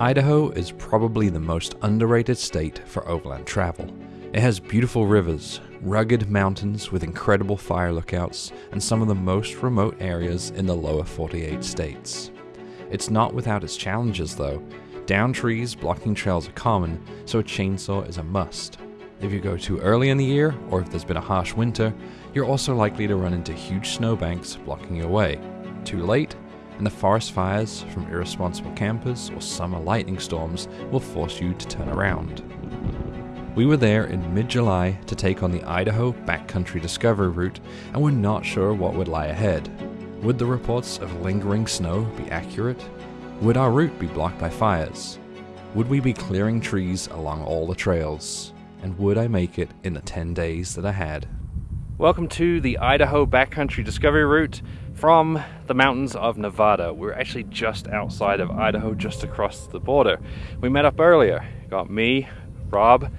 Idaho is probably the most underrated state for overland travel. It has beautiful rivers, rugged mountains with incredible fire lookouts, and some of the most remote areas in the lower 48 states. It's not without its challenges though. Down trees blocking trails are common, so a chainsaw is a must. If you go too early in the year, or if there's been a harsh winter, you're also likely to run into huge snowbanks blocking your way. Too late, and the forest fires from irresponsible campers or summer lightning storms will force you to turn around. We were there in mid July to take on the Idaho Backcountry Discovery Route, and we're not sure what would lie ahead. Would the reports of lingering snow be accurate? Would our route be blocked by fires? Would we be clearing trees along all the trails? And would I make it in the 10 days that I had? Welcome to the Idaho Backcountry Discovery Route from the mountains of Nevada. We're actually just outside of Idaho, just across the border. We met up earlier. Got me, Rob,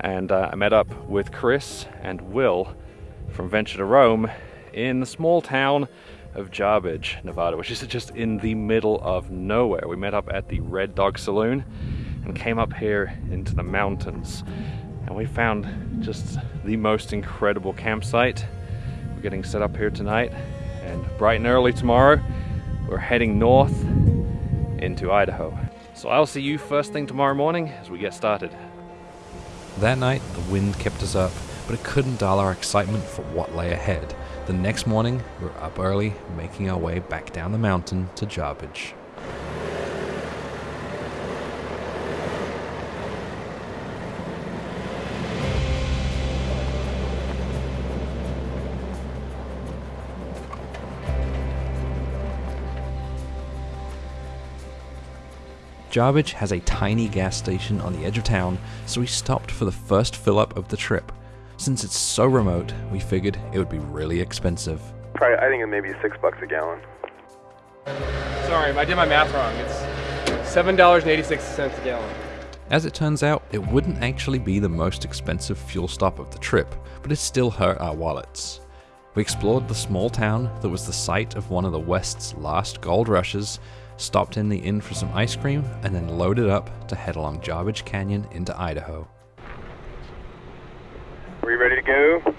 and uh, I met up with Chris and Will from Venture to Roam in the small town of Jarbidge, Nevada, which is just in the middle of nowhere. We met up at the Red Dog Saloon and came up here into the mountains. And we found just the most incredible campsite. We're getting set up here tonight and bright and early tomorrow, we're heading north into Idaho. So I'll see you first thing tomorrow morning as we get started. That night, the wind kept us up, but it couldn't dull our excitement for what lay ahead. The next morning, we were up early, making our way back down the mountain to Jarbidge. Jarbidge has a tiny gas station on the edge of town, so we stopped for the first fill up of the trip. Since it's so remote, we figured it would be really expensive. Probably, I think it may be six bucks a gallon. Sorry, I did my math wrong. It's seven dollars and eighty-six cents a gallon. As it turns out, it wouldn't actually be the most expensive fuel stop of the trip, but it still hurt our wallets. We explored the small town that was the site of one of the West's last gold rushes stopped in the inn for some ice cream, and then loaded up to head along Jarbidge Canyon into Idaho. Are you ready to go?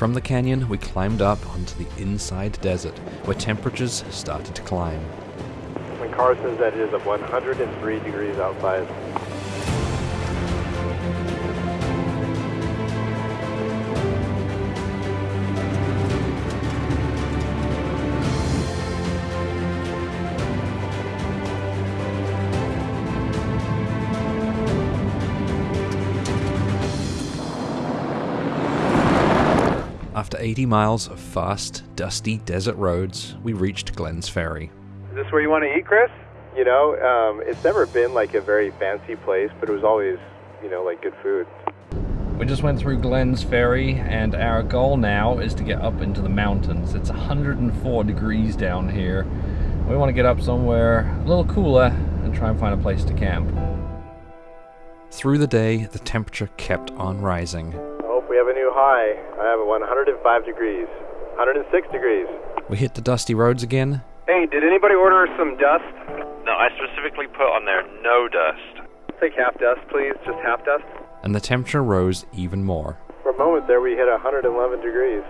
From the canyon, we climbed up onto the inside desert, where temperatures started to climb. When Carson said it is 103 degrees outside. 80 miles of fast, dusty desert roads, we reached Glenns Ferry. Is this where you want to eat, Chris? You know, um, it's never been like a very fancy place, but it was always, you know, like good food. We just went through Glenns Ferry, and our goal now is to get up into the mountains. It's 104 degrees down here. We want to get up somewhere a little cooler and try and find a place to camp. Through the day, the temperature kept on rising. High. I have 105 degrees. 106 degrees. We hit the dusty roads again. Hey, did anybody order some dust? No, I specifically put on there no dust. Take half dust, please. Just half dust. and the temperature rose even more. For a moment there, we hit 111 degrees.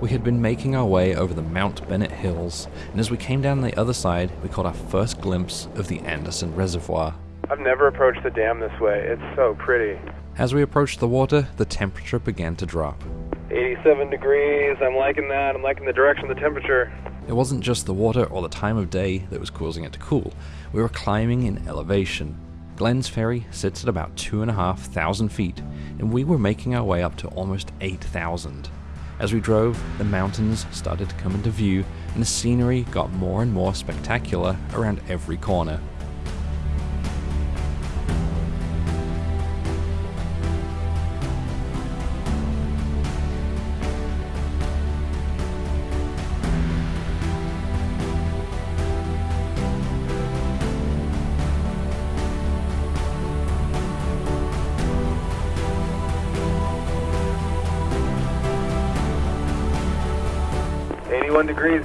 We had been making our way over the Mount Bennett Hills, and as we came down the other side, we caught our first glimpse of the Anderson Reservoir. I've never approached the dam this way. It's so pretty. As we approached the water, the temperature began to drop. 87 degrees. I'm liking that. I'm liking the direction of the temperature. It wasn't just the water or the time of day that was causing it to cool. We were climbing in elevation. Glenns Ferry sits at about 2,500 feet, and we were making our way up to almost 8,000. As we drove, the mountains started to come into view, and the scenery got more and more spectacular around every corner.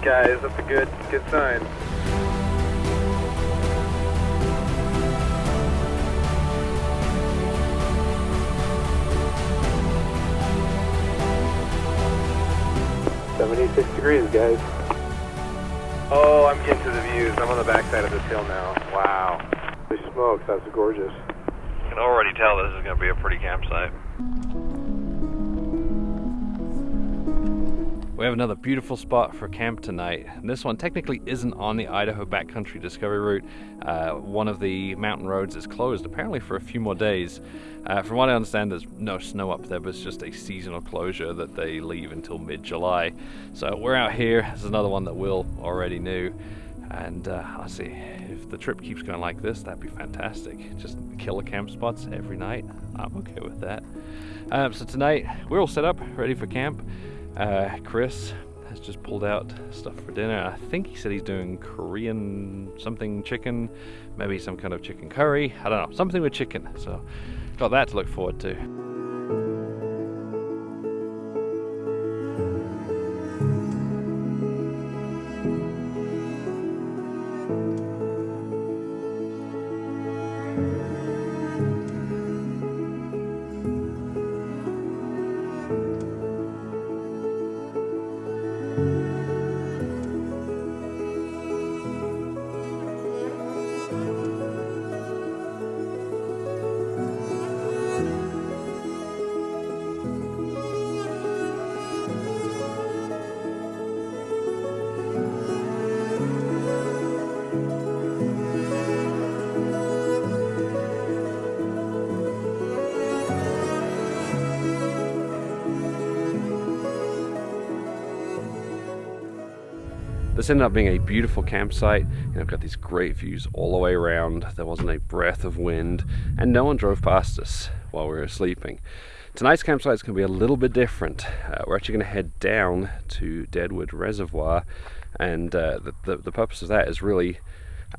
Guys. That's a good good sign. Seventy-six degrees, guys. Oh, I'm getting to the views. I'm on the backside of this hill now. Wow. Holy smokes, that's gorgeous. You can already tell this is going to be a pretty campsite. We have another beautiful spot for camp tonight. And this one technically isn't on the Idaho Backcountry Discovery Route. Uh, one of the mountain roads is closed apparently for a few more days. Uh, from what I understand, there's no snow up there, but it's just a seasonal closure that they leave until mid-July. So we're out here. This is another one that Will already knew. And uh, I'll see, if the trip keeps going like this, that'd be fantastic. Just killer camp spots every night. I'm okay with that. Um, so tonight, we're all set up, ready for camp. Uh, Chris has just pulled out stuff for dinner. I think he said he's doing Korean something chicken, maybe some kind of chicken curry. I don't know, something with chicken. So, got that to look forward to. This ended up being a beautiful campsite. I've got these great views all the way around. There wasn't a breath of wind, and no one drove past us while we were sleeping. Tonight's campsite is going to be a little bit different. Uh, we're actually going to head down to Deadwood Reservoir, and uh, the, the, the purpose of that is really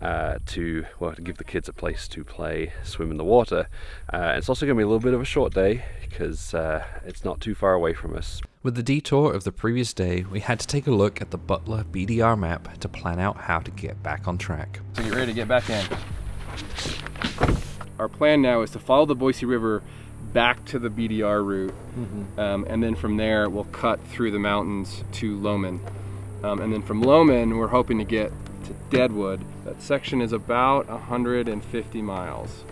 uh, to well to give the kids a place to play, swim in the water. Uh, it's also going to be a little bit of a short day because uh, it's not too far away from us. With the detour of the previous day, we had to take a look at the Butler BDR map to plan out how to get back on track. So get ready to get back in. Our plan now is to follow the Boise River back to the BDR route, um, and then from there we'll cut through the mountains to Lowman. Um, and then from Lowman, we're hoping to get to Deadwood. That section is about 150 miles.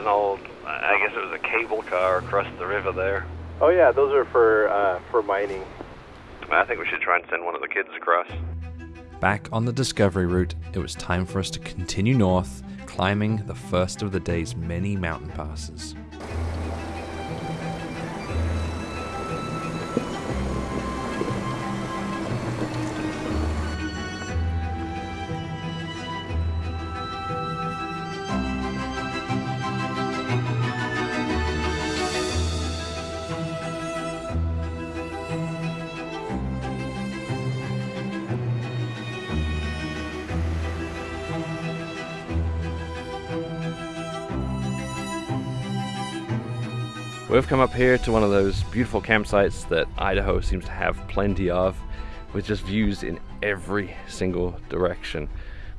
An old, I guess it was a cable car across the river there. Oh yeah, those are for uh, for mining. I think we should try and send one of the kids across. Back on the discovery route, it was time for us to continue north, climbing the first of the day's many mountain passes. We've come up here to one of those beautiful campsites that Idaho seems to have plenty of, with just views in every single direction.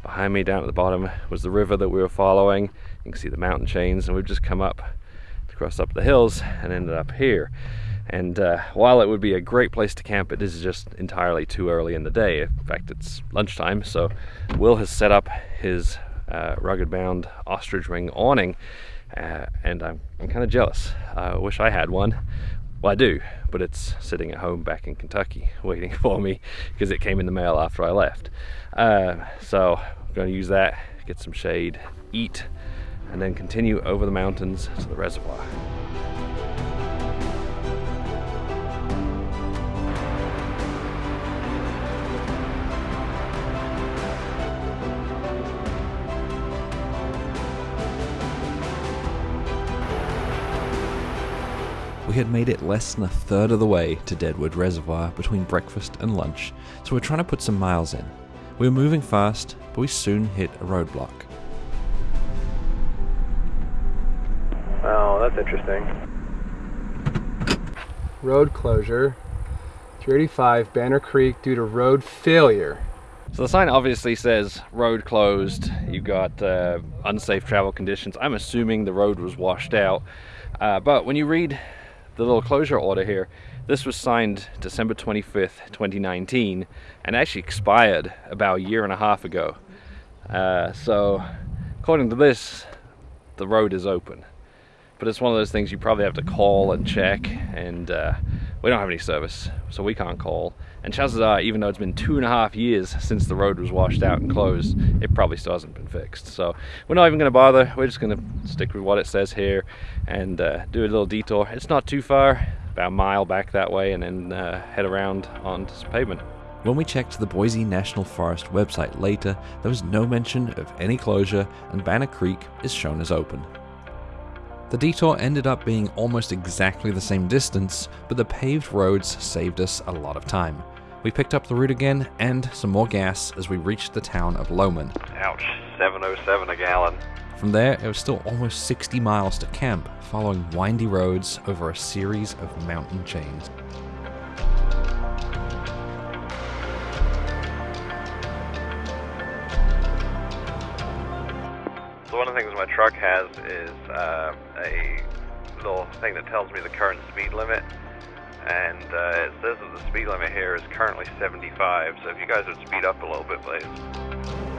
Behind me down at the bottom was the river that we were following. You can see the mountain chains and we've just come up, crossed up the hills and ended up here. And uh, while it would be a great place to camp, it is just entirely too early in the day. In fact, it's lunchtime, so Will has set up his uh, rugged bound ostrich wing awning uh, and I'm, I'm kind of jealous. I wish I had one. Well, I do, but it's sitting at home back in Kentucky waiting for me because it came in the mail after I left. Uh, so I'm going to use that, get some shade, eat, and then continue over the mountains to the reservoir. We had made it less than a third of the way to Deadwood Reservoir between breakfast and lunch, so we're trying to put some miles in. We were moving fast, but we soon hit a roadblock. Oh, that's interesting. Road closure. 385 Banner Creek due to road failure. So the sign obviously says road closed. You've got uh, unsafe travel conditions. I'm assuming the road was washed out. Uh, but when you read the little closure order here, this was signed December 25th, 2019, and actually expired about a year and a half ago. Uh, so, according to this, the road is open. But it's one of those things you probably have to call and check, and uh, we don't have any service, so we can't call. And chances are, even though it's been two and a half years since the road was washed out and closed, it probably still hasn't been fixed. So we're not even going to bother. We're just going to stick with what it says here and uh, do a little detour. It's not too far, about a mile back that way, and then uh, head around onto some pavement. When we checked the Boise National Forest website later, there was no mention of any closure, and Banner Creek is shown as open. The detour ended up being almost exactly the same distance, but the paved roads saved us a lot of time. We picked up the route again and some more gas as we reached the town of Lowman. Ouch, 707 a gallon. From there, it was still almost 60 miles to camp, following windy roads over a series of mountain chains. So one of the things my truck has is uh, a little thing that tells me the current speed limit. And uh, it says that the speed limit here is currently 75. So if you guys would speed up a little bit, please.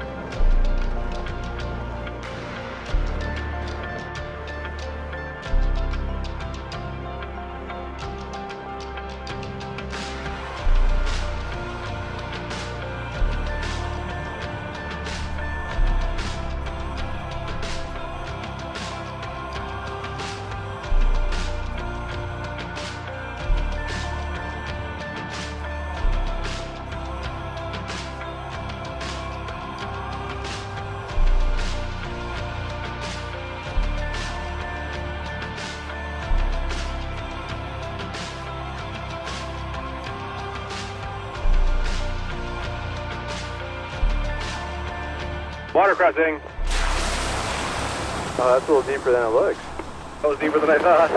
Water crossing. Oh, that's a little deeper than it looks. That was deeper than I thought.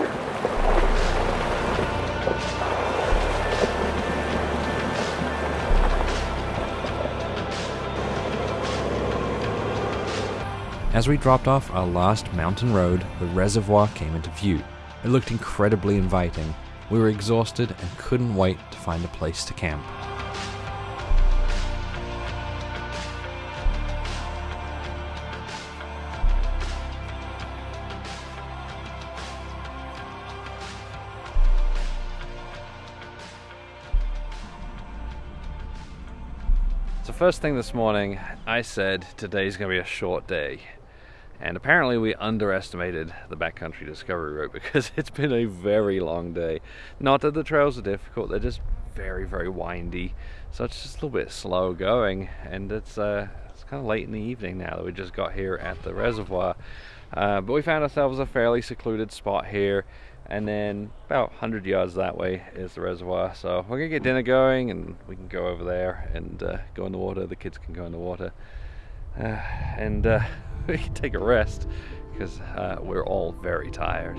As we dropped off our last mountain road, the reservoir came into view. It looked incredibly inviting. We were exhausted and couldn't wait to find a place to camp. First thing this morning, I said today's going to be a short day. And apparently we underestimated the backcountry discovery route because it's been a very long day. Not that the trails are difficult, they're just very, very windy. So it's just a little bit slow going and it's uh, it's kind of late in the evening now that we just got here at the reservoir. Uh, but we found ourselves a fairly secluded spot here and then about 100 yards that way is the reservoir. So we're gonna get dinner going and we can go over there and uh, go in the water. The kids can go in the water. Uh, and uh, we can take a rest because uh, we're all very tired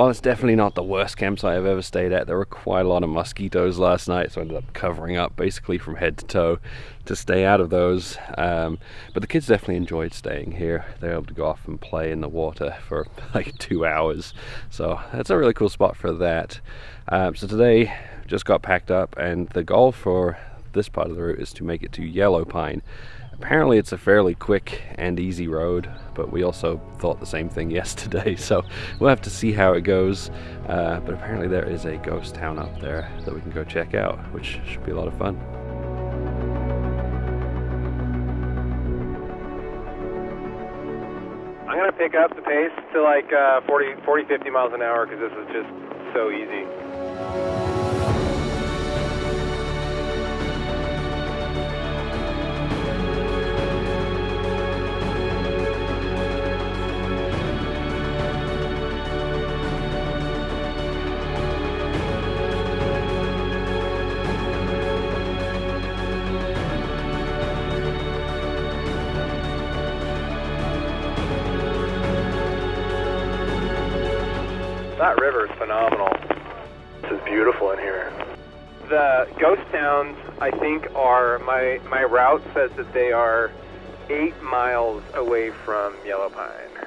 while it's definitely not the worst campsite I've ever stayed at, there were quite a lot of mosquitoes last night, so I ended up covering up basically from head to toe to stay out of those. Um, but the kids definitely enjoyed staying here. They were able to go off and play in the water for like two hours, so that's a really cool spot for that. Um, so today, just got packed up, and the goal for this part of the route is to make it to Yellow Pine. Apparently, it's a fairly quick and easy road, but we also thought the same thing yesterday, so we'll have to see how it goes. Uh, but apparently, there is a ghost town up there that we can go check out, which should be a lot of fun. I'm gonna pick up the pace to like uh, 40, 40, 50 miles an hour because this is just so easy. Think, are my my route says that they are eight miles away from Yellow Pine.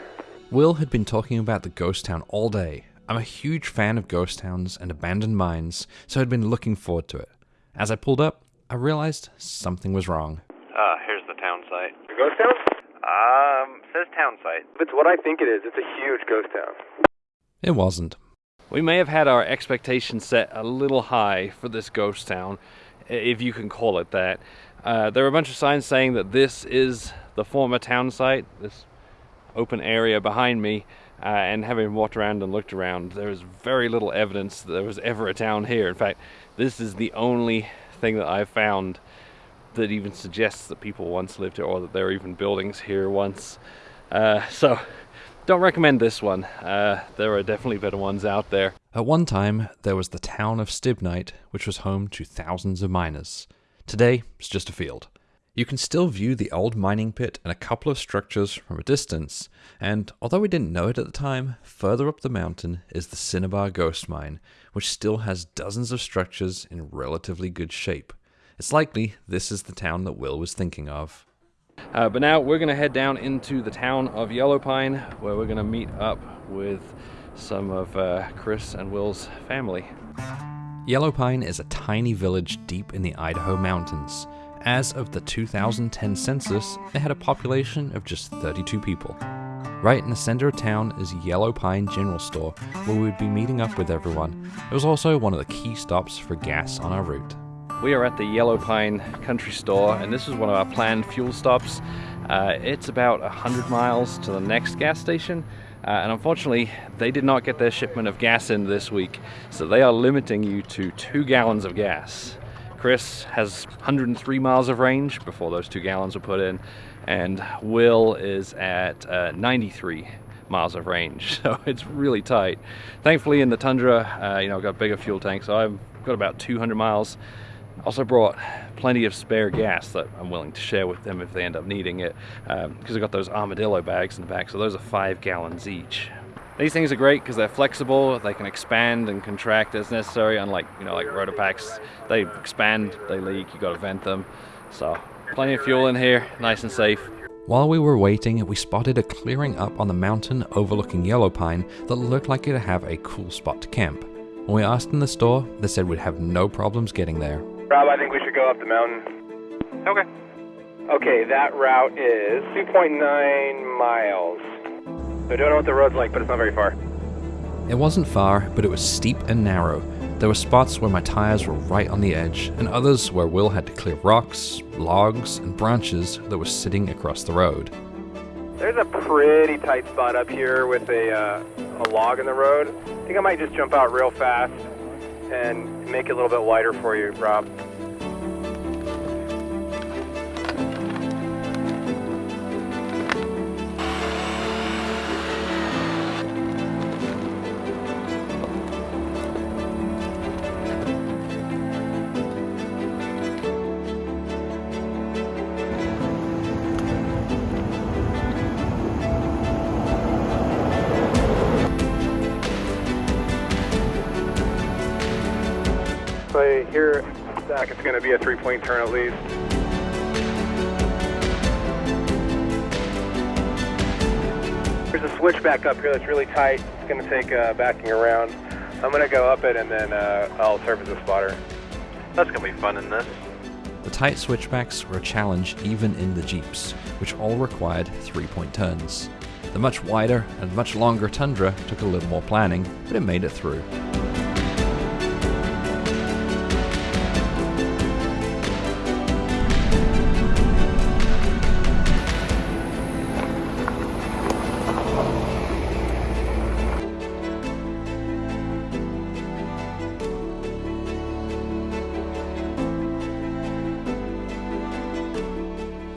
Will had been talking about the ghost town all day. I'm a huge fan of ghost towns and abandoned mines, so I'd been looking forward to it. As I pulled up, I realized something was wrong. Ah, here's the town site. The ghost town? Um, says town site. If it's what I think it is, it's a huge ghost town. It wasn't. We may have had our expectations set a little high for this ghost town, i- if you can call it that. Uh, there are a bunch of signs saying that this is the former town site, this open area behind me. Uh, and having walked around and looked around, there is very little evidence that there was ever a town here. In fact, this is the only thing that I've found that even suggests that people once lived here or that there were even buildings here once. Uh, so, don't recommend this one. Uh, there are definitely better ones out there. At one time, there was the town of Stibnite, which was home to thousands of miners. Today, it's just a field. You can still view the old mining pit and a couple of structures from a distance, and although we didn't know it at the time, further up the mountain is the Cinnabar Ghost Mine, which still has dozens of structures in relatively good shape. It's likely this is the town that Will was thinking of. Uh, but now we're to head down into the town of Yellow Pine, where we're to meet up with some of uh, Chris and Will's family. Yellow Pine is a tiny village deep in the Idaho mountains. As of the 2010 census, it had a population of just 32 people. Right in the center of town is Yellow Pine General Store, where we'd be meeting up with everyone. It was also one of the key stops for gas on our route. We are at the Yellow Pine Country Store, and this is one of our planned fuel stops. Uh, it's about 100 miles to the next gas station, uh, and unfortunately, they did not get their shipment of gas in this week, so they are limiting you to two gallons of gas. Chris has 103 miles of range before those two gallons were put in, and Will is at uh, 93 miles of range, so it's really tight. Thankfully, in the Tundra, uh, you know, I've got bigger fuel tank, so I've got about 200 miles. Also brought plenty of spare gas that I'm willing to share with them if they end up needing it, um, because I've got those armadillo bags in the back, so those are five gallons each. These things are great because they're flexible. They can expand and contract as necessary. Unlike you know like RotopaX, they expand, they leak. You got to vent them. So plenty of fuel in here, nice and safe. While we were waiting, we spotted a clearing up on the mountain overlooking Yellow Pine that looked like it'd have a cool spot to camp. When we asked in the store, they said we'd have no problems getting there. Rob, I think we should go up the mountain. Okay. Okay, that route is 2.9 miles. I don't know what the road's like, but it's not very far. It wasn't far, but it was steep and narrow. There were spots where my tires were right on the edge, and others where Will had to clear rocks, logs, and branches that were sitting across the road. There's a pretty tight spot up here with a, uh, a log in the road. I think I might just jump out real fast and make it a little bit wider for you, Rob. Here, Zach, it's going to be a three-point turn at least. There's a switchback up here that's really tight. It's going to take uh, backing around. I'm going to go up it and then uh, I'll serve as a spotter. That's gonna be fun in this. The tight switchbacks were a challenge even in the Jeeps, which all required three point turns. The much wider and much longer Tundra took a little more planning, but it made it through.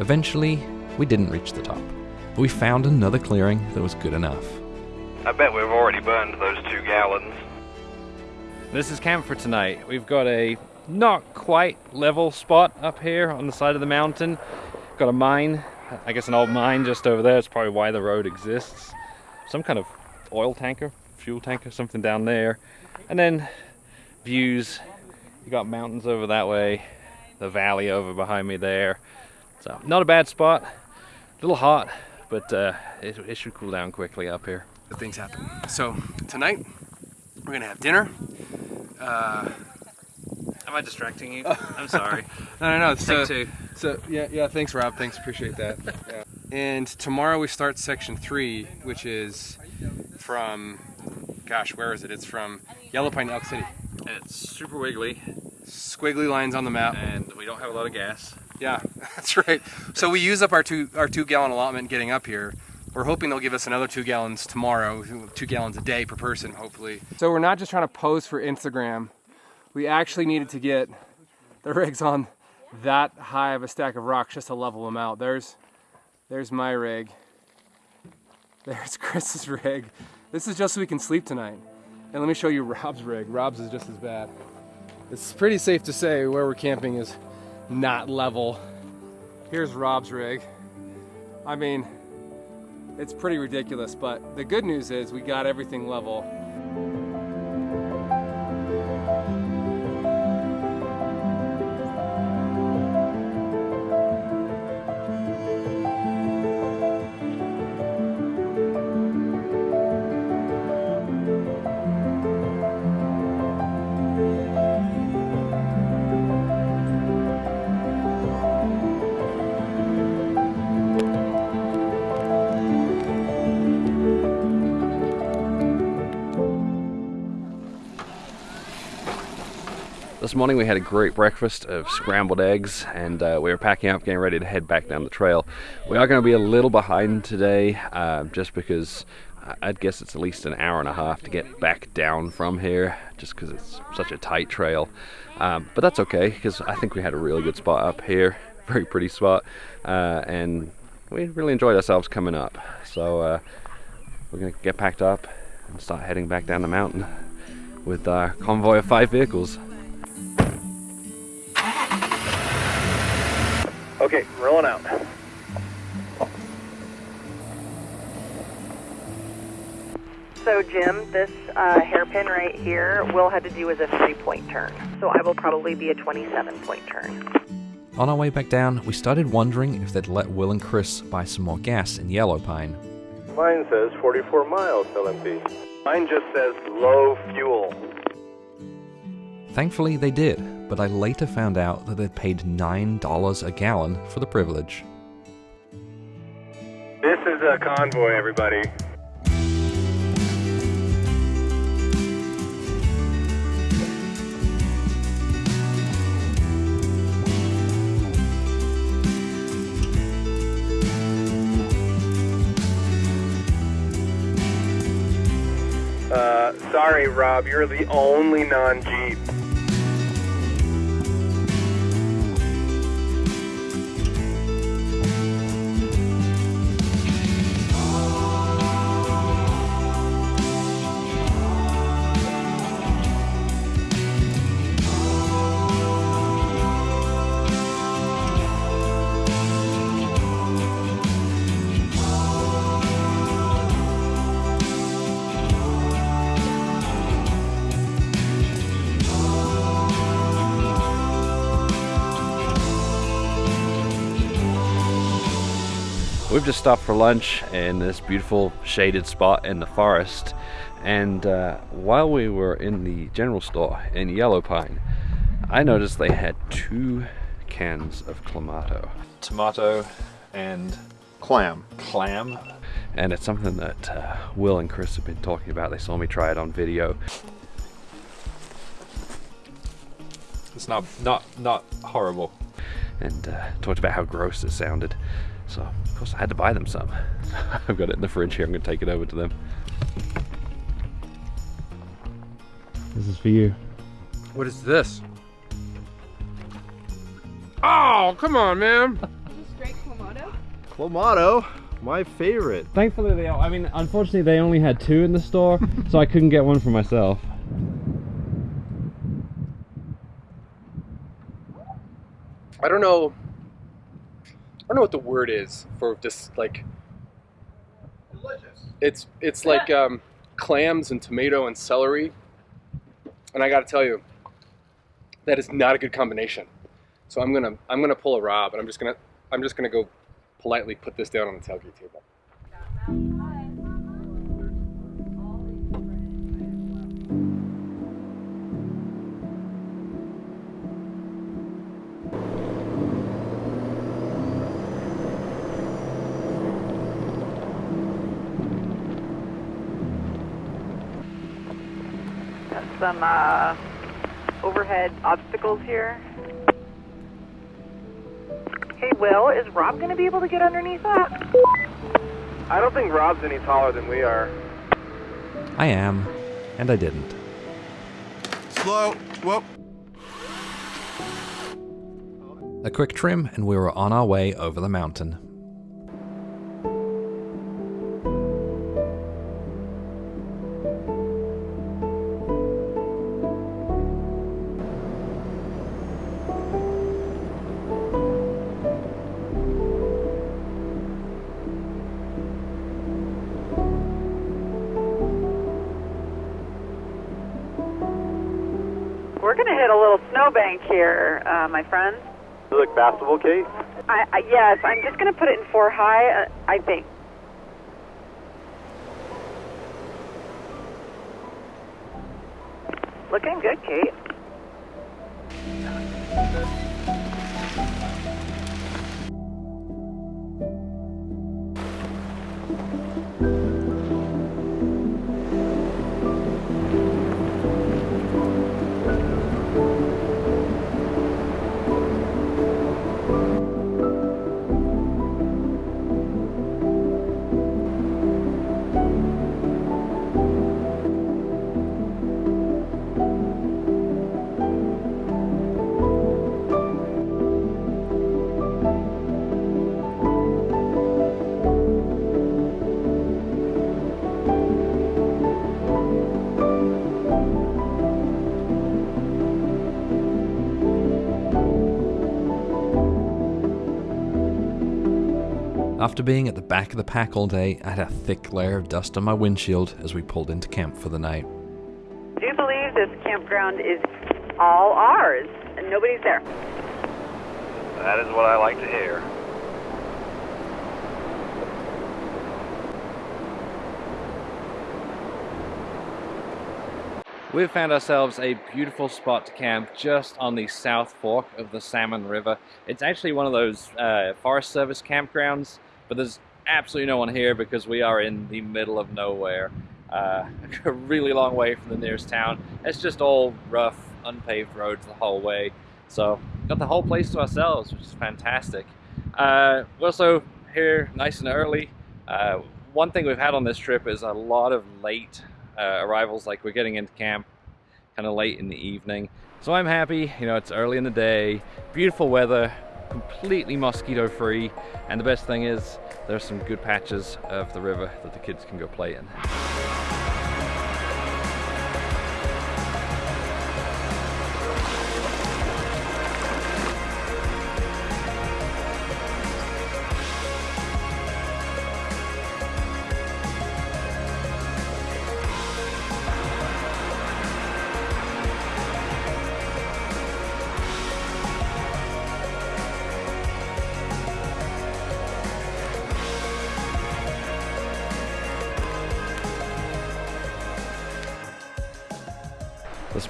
Eventually, we didn't reach the top, but we found another clearing that was good enough. I bet we've already burned those two gallons. This is camp for tonight. We've got a not quite level spot up here on the side of the mountain. Got a mine, I guess an old mine just over there. It's probably why the road exists. Some kind of oil tanker, fuel tanker, something down there. And then views. You got mountains over that way, the valley over behind me there. So not a bad spot. A little hot, but uh, it, it should cool down quickly up here. Good things happen. So tonight we're gonna have dinner. Uh, Am I distracting you? I'm sorry. no, no, no. It's, Take uh, two. So yeah, yeah. Thanks, Rob. Thanks, appreciate that. Yeah. And tomorrow we start section three, which is from, gosh, where is it? It's from Yellow Pine Elk City. And It's super wiggly, Squiggly lines on the map. and we don't have a lot of gas. Yeah, that's right. So we use up our two our two gallon allotment getting up here. We're hoping they'll give us another two gallons tomorrow, two gallons a day per person, hopefully. So we're not just trying to pose for Instagram. We actually needed to get the rigs on that high of a stack of rocks just to level them out. There's there's my rig. There's Chris's rig. This is just so we can sleep tonight. And let me show you Rob's rig. Rob's is just as bad. It's pretty safe to say where we're camping is not level. Here's Rob's rig. I mean, it's pretty ridiculous, but the good news is we got everything level. Morning we had a great breakfast of scrambled eggs and uh, we were packing up, getting ready to head back down the trail. We are going to be a little behind today uh, just because I- I'd guess it's at least an hour and a half to get back down from here just because it's such a tight trail. Um, but that's okay because I think we had a really good spot up here, very pretty spot, uh, and we really enjoyed ourselves coming up. So uh, we're going to get packed up and start heading back down the mountain with our convoy of five vehicles. Okay, rolling out. So, Jim, this uh, hairpin right here will have to do as a three point turn. So, I will probably be a 27 point turn. On our way back down, we started wondering if they'd let Will and Chris buy some more gas in Yellow Pine. Mine says 44 miles LMP. Mine just says low fuel. Thankfully, they did, but I later found out that they'd paid $9 a gallon for the privilege. This is a convoy, everybody. Uh, sorry, Rob, you're the only non-Jeep. we've just stopped for lunch in this beautiful shaded spot in the forest. And uh, while we were in the general store in Yellow Pine, I noticed they had two cans of Clamato. Tomato and Clam. clam. And it's something that uh, Will and Chris have been talking about. They saw me try it on video. It's not not not horrible. and uh, talked about how gross it sounded. So, of course, I had to buy them some. I've got it in the fridge here. I'm going to take it over to them. This is for you. What is this? Oh, come on, man. Clamato, my favorite. Thankfully, they. I mean, unfortunately, they only had two in the store, so I couldn't get one for myself. I don't know. I don't know what the word is for this. Like, Delicious. it's it's like um, clams and tomato and celery, and I got to tell you, that is not a good combination. So I'm gonna I'm gonna pull a Rob, and I'm just gonna I'm just gonna go politely put this down on the tailgate table. Some uh, overhead obstacles here. Hey, Will, is Rob going to be able to get underneath that? I don't think Rob's any taller than we are. I am, and I didn't. Slow. Whoop. A quick trim, and we were on our way over the mountain. Uh, my friends. You look passable, Kate? I, I, yes, I'm just going to put it in four high, uh, I think. Looking good, Kate. After being at the back of the pack all day, I had a thick layer of dust on my windshield as we pulled into camp for the night. Do you believe this campground is all ours and nobody's there? That is what I like to hear. We've found ourselves a beautiful spot to camp just on the south fork of the Salmon River. It's actually one of those uh, Forest Service campgrounds, but there's absolutely no one here because we are in the middle of nowhere. Uh, a really long way from the nearest town. It's just all rough, unpaved roads the whole way. So, got the whole place to ourselves, which is fantastic. Uh, we're also here nice and early. Uh, one thing we've had on this trip is a lot of late uh, arrivals, like we're getting into camp kind of late in the evening. So I'm happy, you know, it's early in the day, beautiful weather, completely mosquito free, and the best thing is there are some good patches of the river that the kids can go play in.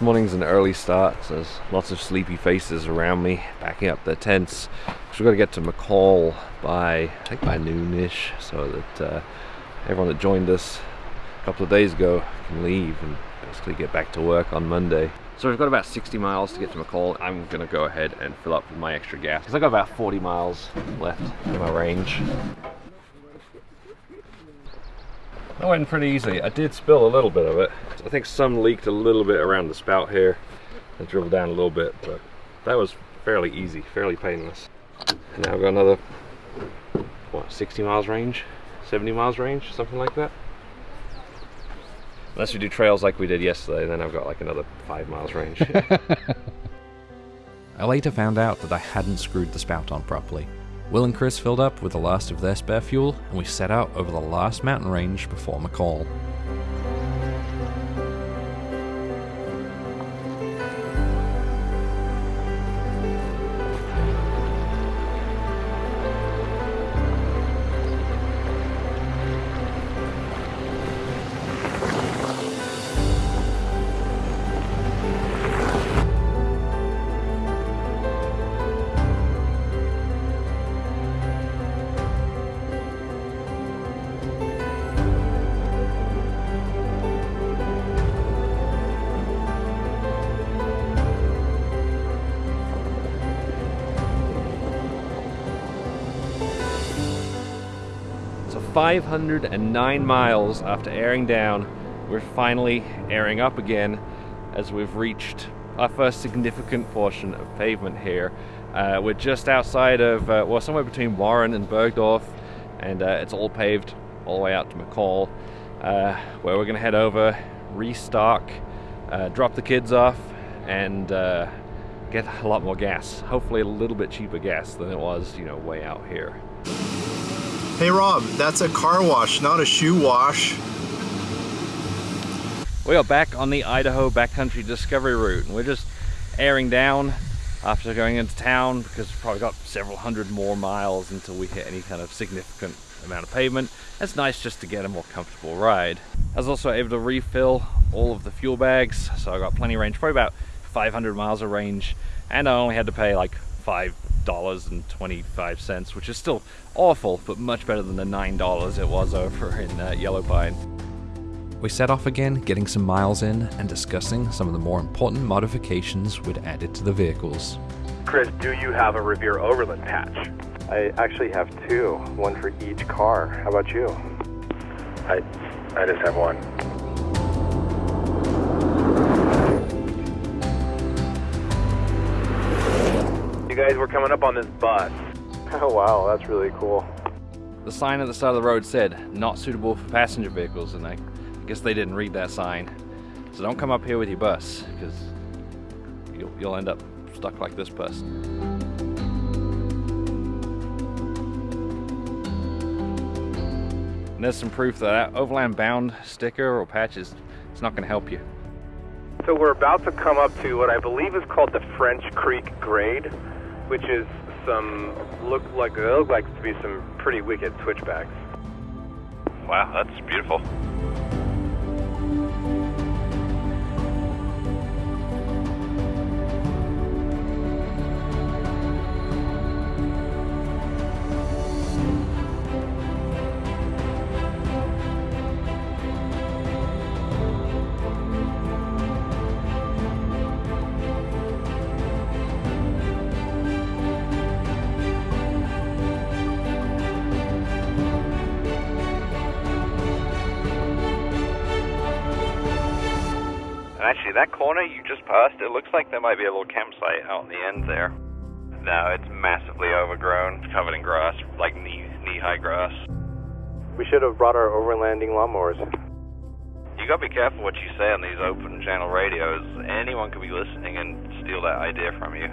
Morning's an early start, so there's lots of sleepy faces around me backing up their tents. So we've got to get to McCall by, I think by noonish, so that uh, everyone that joined us a couple of days ago can leave and basically get back to work on Monday. So we've got about 60 miles to get to McCall. I'm gonna go ahead and fill up with my extra gas because I've got about 40 miles left in my range. That went pretty easy. I did spill a little bit of it. I think some leaked a little bit around the spout here. and dribbled down a little bit, but that was fairly easy, fairly painless. And now I've got another, what, 60 miles range? 70 miles range, something like that. Unless we do trails like we did yesterday, then I've got like another five miles range. I later found out that I hadn't screwed the spout on properly. Will and Chris filled up with the last of their spare fuel, and we set out over the last mountain range before McCall. 509 miles after airing down, we're finally airing up again as we've reached our first significant portion of pavement here. Uh, we're just outside of, uh, well, somewhere between Warren and Burgdorf, and uh, it's all paved all the way out to McCall, uh, where we're going to head over, restock, uh, drop the kids off, and uh, get a lot more gas. Hopefully, a little bit cheaper gas than it was, you know, way out here. Hey Rob, that's a car wash, not a shoe wash. We are back on the Idaho backcountry discovery route and we're just airing down after going into town because we've probably got several hundred more miles until we hit any kind of significant amount of pavement. It's nice just to get a more comfortable ride. I was also able to refill all of the fuel bags, so I got plenty of range, probably about 500 miles of range, and I only had to pay like five dollars and 25 cents which is still awful but much better than the nine dollars it was over in uh, yellow pine We set off again, getting some miles in and discussing some of the more important modifications we'd added to the vehicles. Chris, do you have a Revere Overland patch? I actually have two, one for each car. How about you? I, I just have one. You guys were coming up on this bus. Oh wow, that's really cool. the sign at the side of the road said not suitable for passenger vehicles and I, I guess they didn't read that sign so don't come up here with your bus because you'll, you'll end up stuck like this bus and there's some proof that, that overland bound sticker or patch is it's not going to help you So we're about to come up to what I believe is called the French Creek Grade, which is some look like it look like to be some pretty wicked switchbacks. Wow, that's beautiful. Corner you just passed, it looks like there might be a little campsite out on the end there. No, it's massively overgrown, covered in grass, like knee knee high grass. We should have brought our overlanding lawnmowers. You gotta be careful what you say on these open channel radios. Anyone could be listening and steal that idea from you.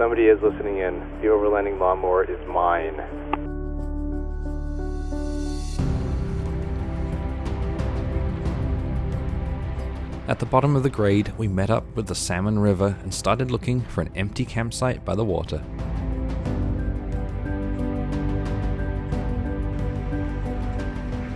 Somebody is listening in. The overlanding lawnmower is mine. At the bottom of the grade, we met up with the Salmon River and started looking for an empty campsite by the water.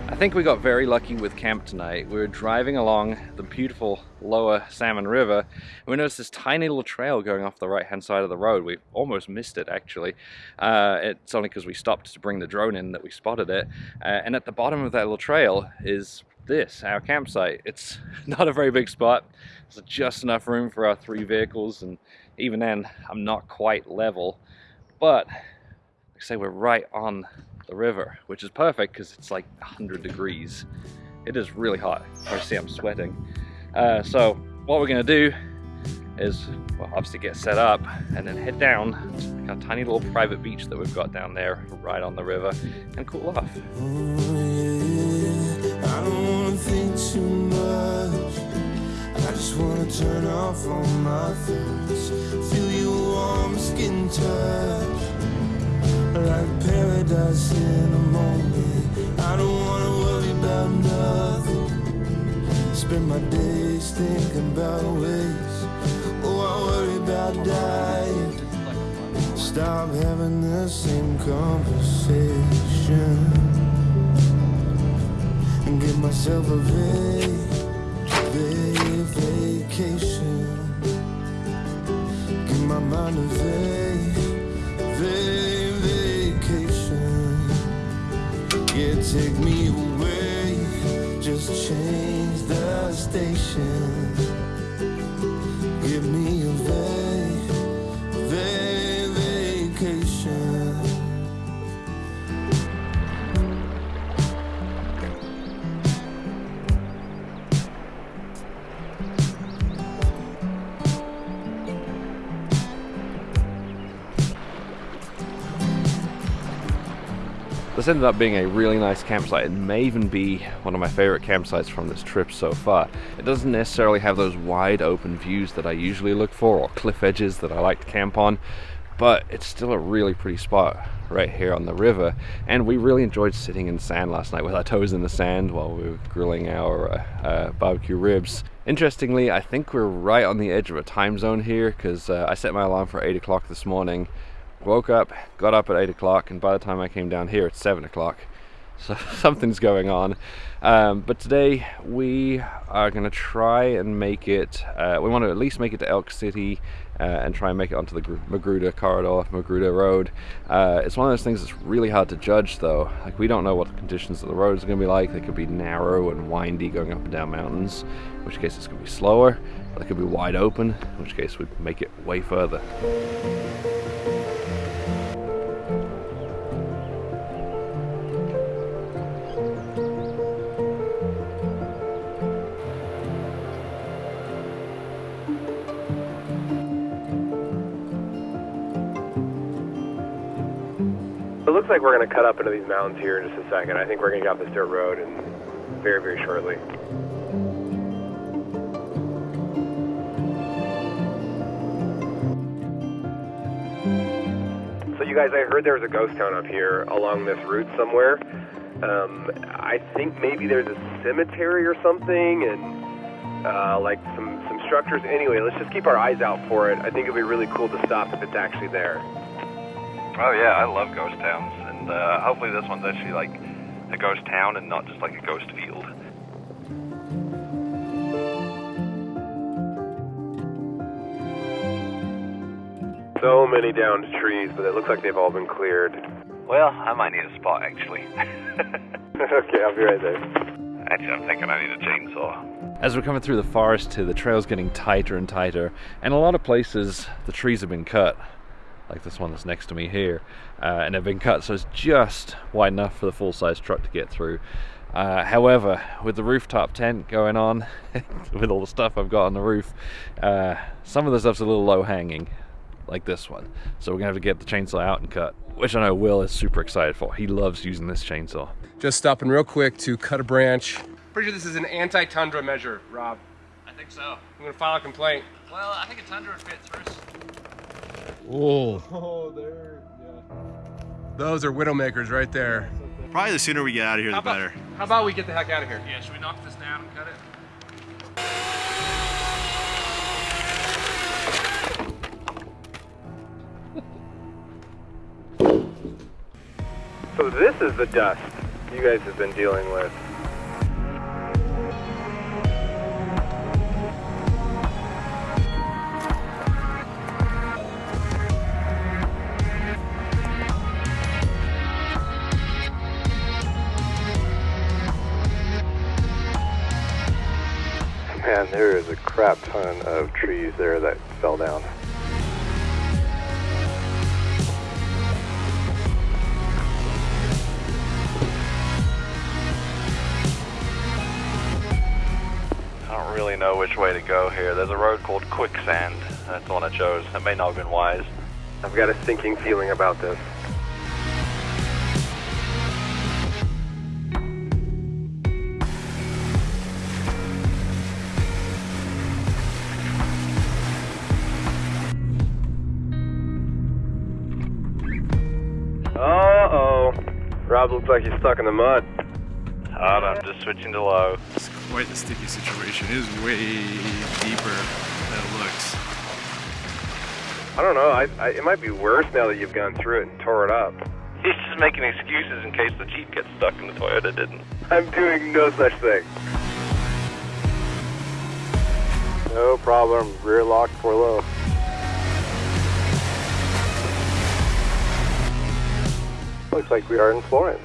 I think we got very lucky with camp tonight. We were driving along the beautiful lower Salmon River and we noticed this tiny little trail going off the right hand side of the road. We almost missed it actually. Uh, it's only because we stopped to bring the drone in that we spotted it. Uh, and at the bottom of that little trail is this, our campsite. It's not a very big spot. There's just enough room for our three vehicles and even then I'm not quite level. But like I say, we're right on the river, which is perfect because it's like 100 degrees. It is really hot. You see I'm sweating. Uh, so what we're gonna do is well, obviously get set up and then head down to a tiny little private beach that we've got down there right on the river and cool off. I don't wanna think too much I just wanna turn off all my thoughts Feel your warm skin touch like paradise in a moment. I don't wanna worry about nothing. Spend my days thinking about ways. Oh, I worry about dying. Stop having the same conversation and give myself a vague, vague vacation. Give my mind a vague, This ended up being a really nice campsite. It may even be one of my favorite campsites from this trip so far. It doesn't necessarily have those wide open views that I usually look for or cliff edges that I like to camp on, but it's still a really pretty spot right here on the river. And we really enjoyed sitting in sand last night with our toes in the sand while we were grilling our uh, uh, barbecue ribs. Interestingly, I think we're right on the edge of a time zone here because uh, I set my alarm for 8 o'clock this morning woke up, got up at 8 o'clock, and by the time I came down here, it's 7 o'clock. So something's going on. Um, but today we are going to try and make it, uh, we want to at least make it to Elk City uh, and try and make it onto the Magruder corridor, Magruder Road. Uh, it's one of those things that's really hard to judge though. Like we don't know what the conditions of the roads are going to be like. They could be narrow and windy going up and down mountains, in which case it's going to be slower. They could be wide open, in which case we'd make it way further. It looks like we're going to cut up into these mountains here in just a second. I think we're going to get off this dirt road and very, very shortly. So you guys, I heard there was a ghost town up here along this route somewhere. Um, I think maybe there's a cemetery or something and uh, like some, some structures. Anyway, let's just keep our eyes out for it. I think it'd be really cool to stop if it's actually there. Oh yeah, I love ghost towns, and uh, hopefully this one's actually like a ghost town and not just like a ghost field. So many downed trees, but it looks like they've all been cleared. Well, I might need a spot actually. okay, I'll be right there. Actually, I'm thinking I need a chainsaw. As we're coming through the forest too, the trail's getting tighter and tighter, and a lot of places the trees have been cut like this one that's next to me here, uh, and they've been cut so it's just wide enough for the full-size truck to get through. Uh, however, with the rooftop tent going on, with all the stuff I've got on the roof, uh, some of the stuff's a little low-hanging, like this one. So we're gonna have to get the chainsaw out and cut, which I know Will is super excited for. He loves using this chainsaw. Just stopping real quick to cut a branch. Pretty sure this is an anti-tundra measure, Rob. I think so. I'm gonna file a complaint. Well, I think a tundra would fit through. Oh. Oh, there, yeah. Those are widowmakers right there. Probably the sooner we get out of here, How the about, better. how about we get the heck out of here? Yeah, should we knock this down and cut it? So this is the dust you guys have been dealing with. Man, there is a crap ton of trees there that fell down. I don't really know which way to go here. There's a road called Quicksand. That's the one I chose. That may not have been wise. I've got a sinking feeling about this. Rob looks like he's stuck in the mud. Hold on, just switching to low. It's quite the sticky situation. It is way deeper than it looks. I don't know. I, I, it might be worse now that you've gone through it and tore it up. He's just making excuses in case the Jeep gets stuck and the Toyota didn't. I'm doing no such thing. No problem. Rear lock for low. Looks like we are in Florence.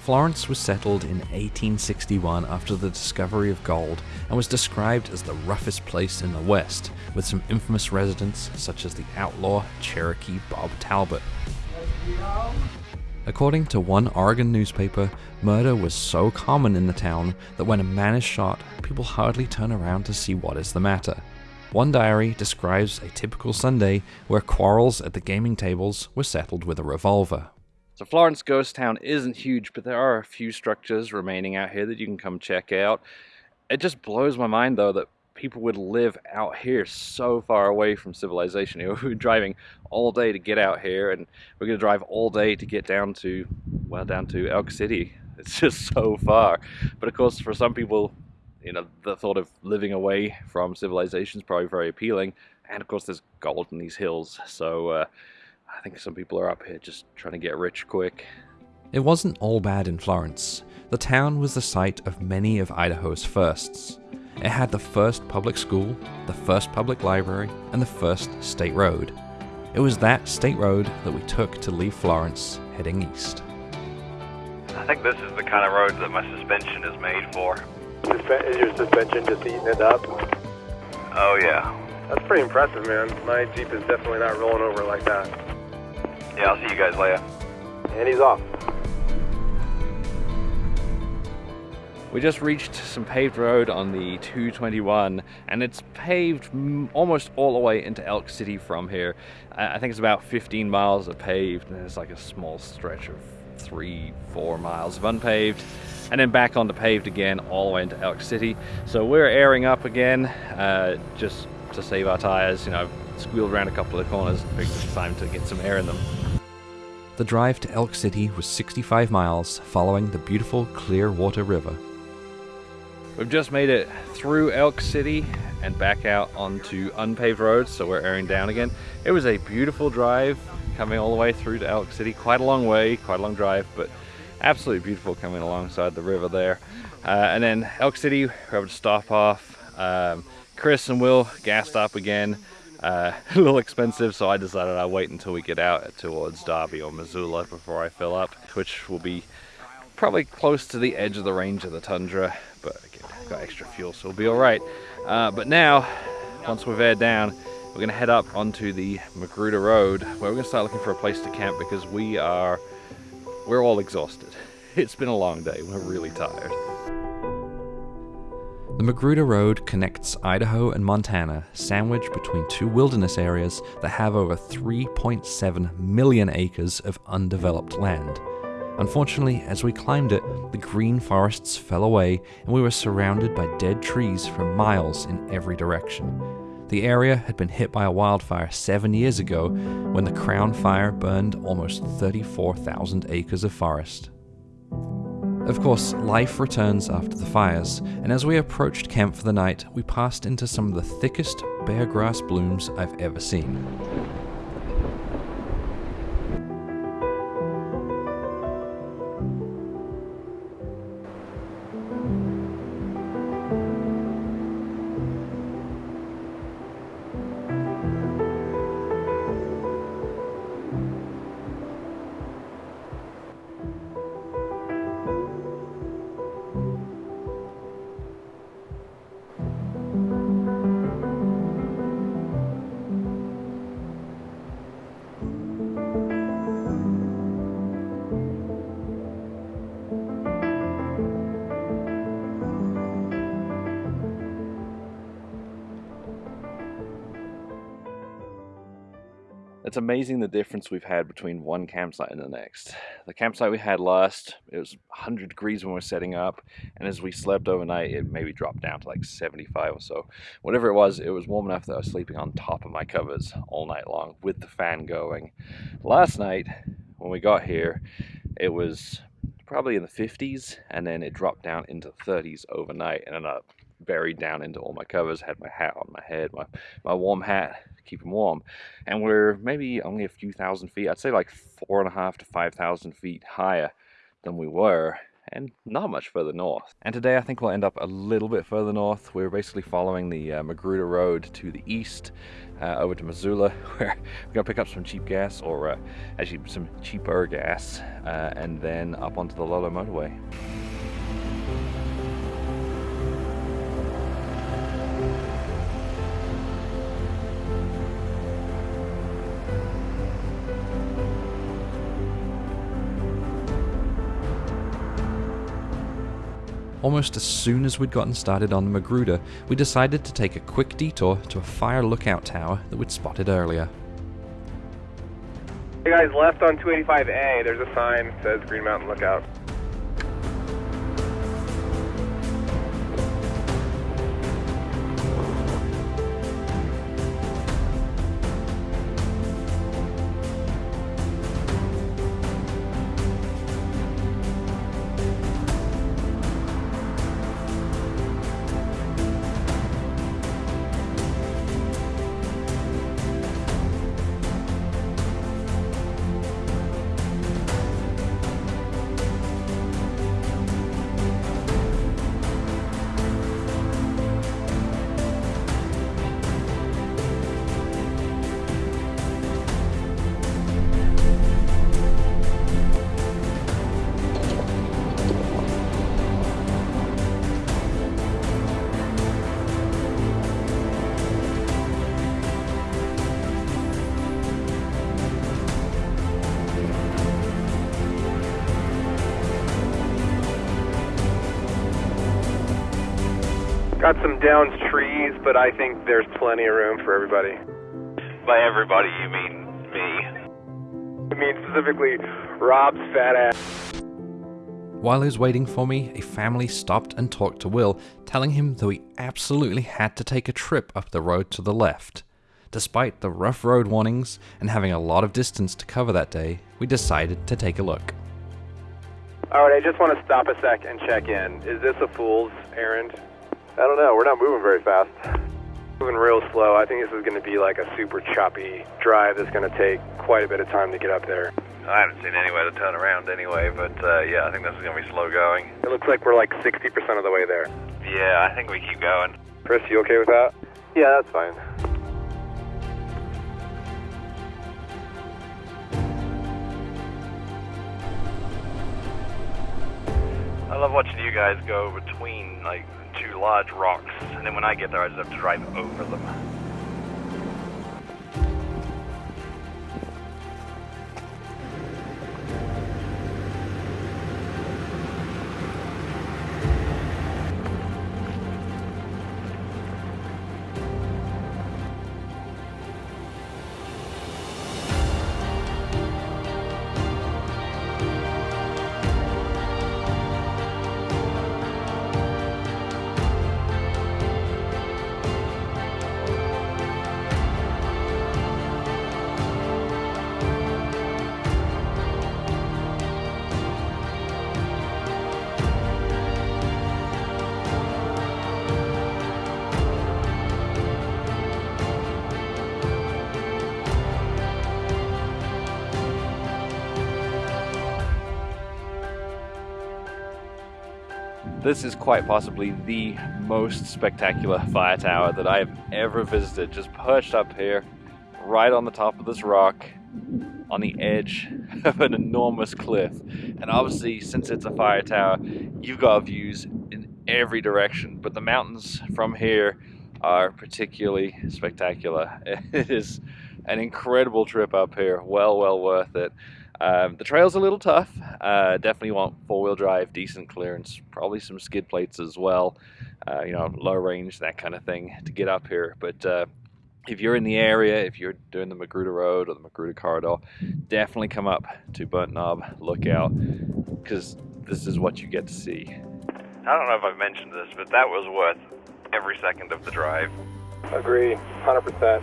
Florence was settled in 1861 after the discovery of gold and was described as the roughest place in the West, with some infamous residents such as the outlaw Cherokee Bob Talbot. According to one Oregon newspaper, murder was so common in the town that when a man is shot, people hardly turn around to see what is the matter. One diary describes a typical Sunday where quarrels at the gaming tables were settled with a revolver. So Florence Ghost Town isn't huge, but there are a few structures remaining out here that you can come check out. It just blows my mind though that people would live out here so far away from civilization. You know, we're driving all day to get out here and we're going to drive all day to get down to, well, down to Elk City. It's just so far. But of course, for some people, you know, the thought of living away from civilization is probably very appealing. And of course, there's gold in these hills. So uh, I think some people are up here just trying to get rich quick. It wasn't all bad in Florence. The town was the site of many of Idaho's firsts. It had the first public school, the first public library, and the first state road. It was that state road that we took to leave Florence heading east. I think this is the kind of road that my suspension is made for. Suspe- Is your suspension just eating it up? Oh yeah. That's pretty impressive, man. My Jeep is definitely not rolling over like that. Yeah, I'll see you guys later. And he's off. We just reached some paved road on the 221, and it's paved almost all the way into Elk City from here. I I think it's about 15 miles of paved, and there's like a small stretch of three, four miles of unpaved, and then back onto paved again all the way into Elk City. So we're airing up again, uh, just to save our tires. You know, squealed around a couple of corners, figured it's time to get some air in them. The drive to Elk City was 65 miles, following the beautiful Clearwater River. We've just made it through Elk City and back out onto unpaved roads, so we're airing down again. It was a beautiful drive coming all the way through to Elk City. Quite a long way, quite a long drive, but absolutely beautiful coming alongside the river there. Uh, and then Elk City, we're able to stop off. Um, Chris and Will gassed up again. Uh, a little expensive, so I decided I'd wait until we get out towards Darby or Missoula before I fill up, which will be probably close to the edge of the range of the tundra, but again, got extra fuel, so we'll be all right. Uh, but now, once we've aired down, we're gonna head up onto the Magruder Road, where we're gonna start looking for a place to camp because we are, we're all exhausted. It's been a long day. We're really tired. The Magruder Road connects Idaho and Montana, sandwiched between two wilderness areas that have over 3.7 million acres of undeveloped land. Unfortunately, as we climbed it, the green forests fell away and we were surrounded by dead trees for miles in every direction. The area had been hit by a wildfire seven years ago when the Crown Fire burned almost 34,000 acres of forest. Of course, life returns after the fires, and as we approached camp for the night, we passed into some of the thickest bear grass blooms I've ever seen. It's amazing the difference we've had between one campsite and the next. The campsite we had last, it was 100 degrees when we were setting up, and as we slept overnight, it maybe dropped down to like 75 or so. Whatever it was, it was warm enough that I was sleeping on top of my covers all night long with the fan going. Last night, when we got here, it was probably in the 50s, and then it dropped down into the 30s overnight, and then I buried down into all my covers, had my hat on my head, my, my warm hat, keep them warm. And we're maybe only a few thousand feet, I'd say like four and a half to 5,000 feet higher than we were and not much further north. And today I think we'll end up a little bit further north. We're basically following the uh, Magruder Road to the east uh, over to Missoula where we're gonna pick up some cheap gas or uh, actually some cheaper gas uh, and then up onto the Lolo motorway. Almost as soon as we'd gotten started on the Magruder, we decided to take a quick detour to a fire lookout tower that we'd spotted earlier. Hey guys, left on 285A, there's a sign that says Green Mountain Lookout. Got some trees, but I think there's plenty of room for everybody. By everybody, you mean me. I mean specifically Rob's fat ass. While he was waiting for me, a family stopped and talked to Will, telling him that we absolutely had to take a trip up the road to the left. Despite the rough road warnings and having a lot of distance to cover that day, we decided to take a look. Alright, I just want to stop a sec and check in. Is this a fool's errand? I don't know. We're not moving very fast. Moving real slow. I think this is going to be like a super choppy drive that's going to take quite a bit of time to get up there. I haven't seen anywhere to turn around anyway, but uh, yeah, I think this is going to be slow going. It looks like we're like 60% of the way there. Yeah, I think we keep going. Chris, you okay with that? Yeah, that's fine. I love watching you guys go between like large rocks, and then when I get there, I just have to drive over them. This is quite possibly the most spectacular fire tower that I have ever visited. Just perched up here, right on the top of this rock, on the edge of an enormous cliff. And obviously, since it's a fire tower, you've got views in every direction. But the mountains from here are particularly spectacular. It is an incredible trip up here. Well, well worth it. Um, the trail's a little tough. Uh, definitely want four-wheel drive, decent clearance, probably some skid plates as well. Uh, you know, low range, that kind of thing to get up here. But uh, if you're in the area, if you're doing the Magruder Road or the Magruder Corridor, definitely come up to Burnt Knob Lookout because this is what you get to see. I don't know if I've mentioned this, but that was worth every second of the drive. Agree, 100%.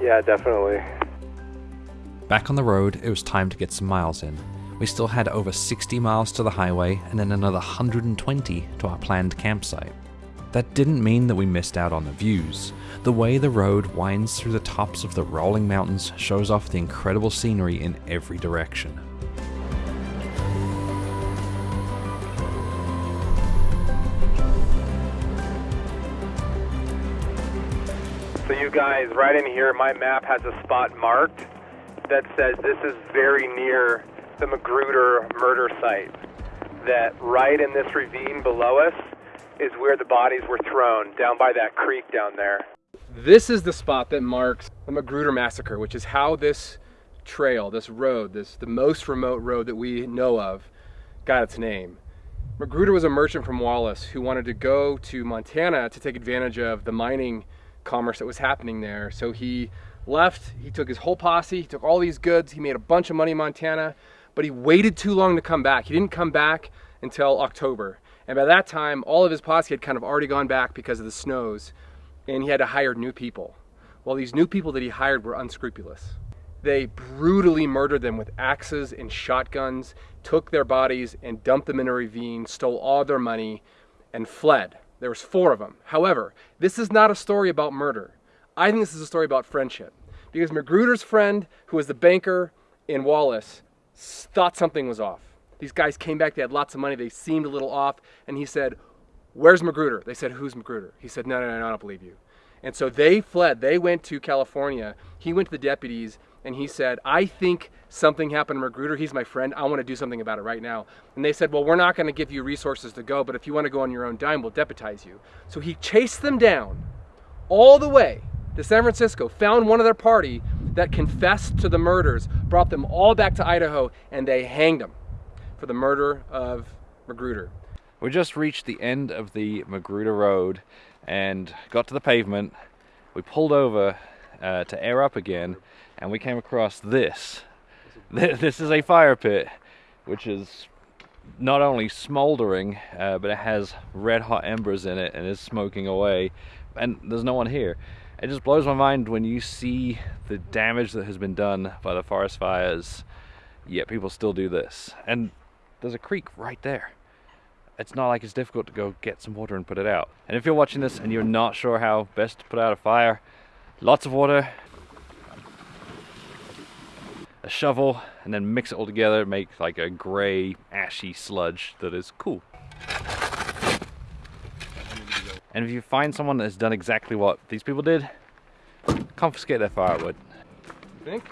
Yeah, definitely. Back on the road, it was time to get some miles in. We still had over 60 miles to the highway and then another 120 to our planned campsite. That didn't mean that we missed out on the views. The way the road winds through the tops of the rolling mountains shows off the incredible scenery in every direction. So you guys, right in here, my map has a spot marked that says this is very near the Magruder murder site. That right in this ravine below us is where the bodies were thrown, down by that creek down there. This is the spot that marks the Magruder massacre, which is how this trail, this road, this the most remote road that we know of, got its name. Magruder was a merchant from Wallace who wanted to go to Montana to take advantage of the mining commerce that was happening there. So he left, he took his whole posse, he took all these goods, he made a bunch of money in Montana, but he waited too long to come back. He didn't come back until October. And by that time, all of his posse had kind of already gone back because of the snows, and he had to hire new people. Well, these new people that he hired were unscrupulous. They brutally murdered them with axes and shotguns, took their bodies and dumped them in a ravine, stole all their money, and fled. There was four of them. However, this is not a story about murder. I think this is a story about friendship. Because Magruder's friend, who was the banker in Wallace, thought something was off. These guys came back, they had lots of money, they seemed a little off, and he said, Where's Magruder? They said, Who's Magruder? He said, No, no, no, I don't believe you. And so they fled. They went to California. He went to the deputies and he said, I think something happened to Magruder. He's my friend. I want to do something about it right now. And they said, Well, we're not going to give you resources to go, but if you want to go on your own dime, we'll deputize you. So he chased them down all the way to San Francisco, found one of their party that confessed to the murders, brought them all back to Idaho, and they hanged them for the murder of Magruder. We just reached the end of the Magruder Road and got to the pavement. We pulled over uh, to air up again, and we came across this. This is a fire pit, which is not only smoldering, uh, but it has red hot embers in it and is smoking away, and there's no one here. It just blows my mind when you see the damage that has been done by the forest fires, yet people still do this. And there's a creek right there. It's not like it's difficult to go get some water and put it out. And if you're watching this and you're not sure how best to put out a fire, lots of water, a shovel, and then mix it all together, make like a gray, ashy sludge that is cool. And if you find someone that has done exactly what these people did, confiscate their firewood. Think?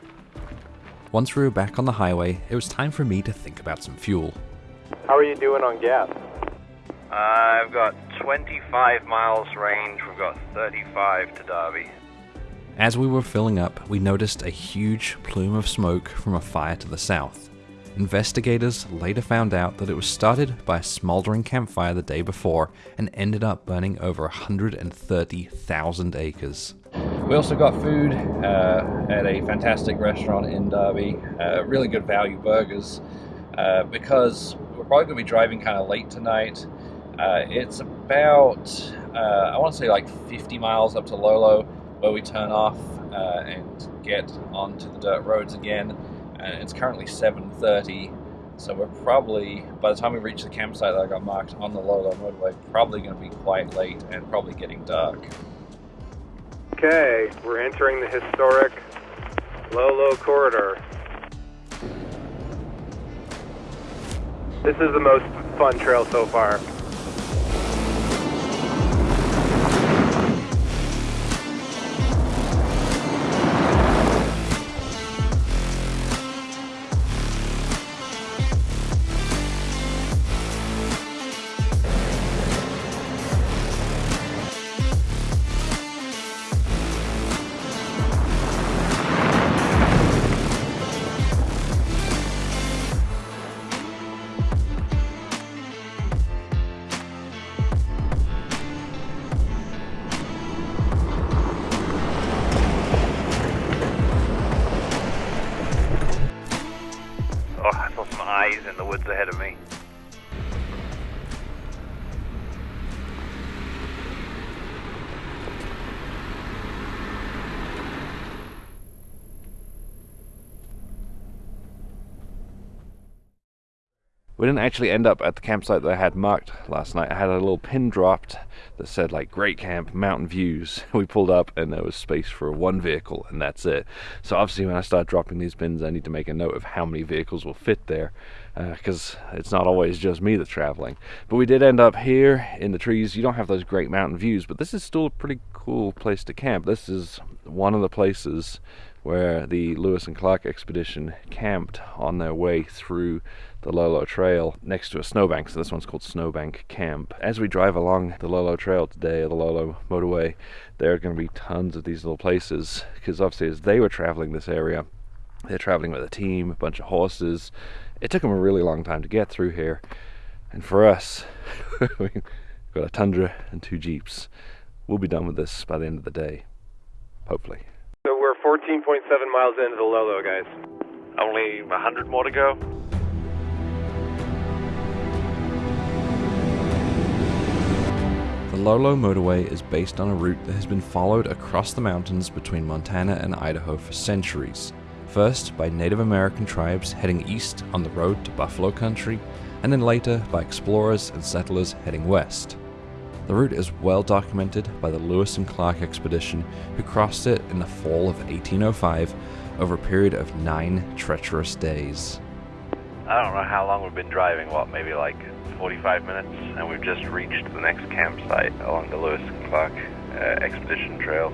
Once we were back on the highway, it was time for me to think about some fuel. How are you doing on gas? I've got 25 miles range. We've got 35 to Darby. As we were filling up, we noticed a huge plume of smoke from a fire to the south. Investigators later found out that it was started by a smoldering campfire the day before and ended up burning over 130,000 acres. We also got food uh, at a fantastic restaurant in Darby, uh, really good value burgers, uh, because we're probably going to be driving kind of late tonight. Uh, it's about, uh, I want to say like 50 miles up to Lolo, where we turn off uh, and get onto the dirt roads again. And it's currently 7.30, so we're probably, by the time we reach the campsite that I got marked on the Lolo motorway, probably going to be quite late and probably getting dark. Okay, we're entering the historic Lolo Corridor. This is the most fun trail so far. We didn't actually end up at the campsite that I had marked last night. I had a little pin dropped that said like great camp, mountain views. We pulled up and there was space for one vehicle and that's it. So obviously when I start dropping these pins I need to make a note of how many vehicles will fit there because uh, it's not always just me that's traveling. But we did end up here in the trees. You don't have those great mountain views, but this is still a pretty cool place to camp. This is one of the places where the Lewis and Clark expedition camped on their way through the Lolo Trail next to a snowbank. So this one's called Snowbank Camp. As we drive along the Lolo Trail today, the Lolo motorway, there are going to be tons of these little places because obviously as they were traveling this area, they're traveling with a team, a bunch of horses. It took them a really long time to get through here. And for us, we've got a Tundra and two Jeeps. We'll be done with this by the end of the day, hopefully. So we're 14.7 miles into the Lolo, guys. Only 100 more to go. The Lolo motorway is based on a route that has been followed across the mountains between Montana and Idaho for centuries. First by Native American tribes heading east on the road to Buffalo Country, and then later by explorers and settlers heading west. The route is well documented by the Lewis and Clark expedition, who crossed it in the fall of 1805 over a period of nine treacherous days. I don't know how long we've been driving, what, maybe like 45 minutes, and we've just reached the next campsite along the Lewis and Clark uh, expedition trail.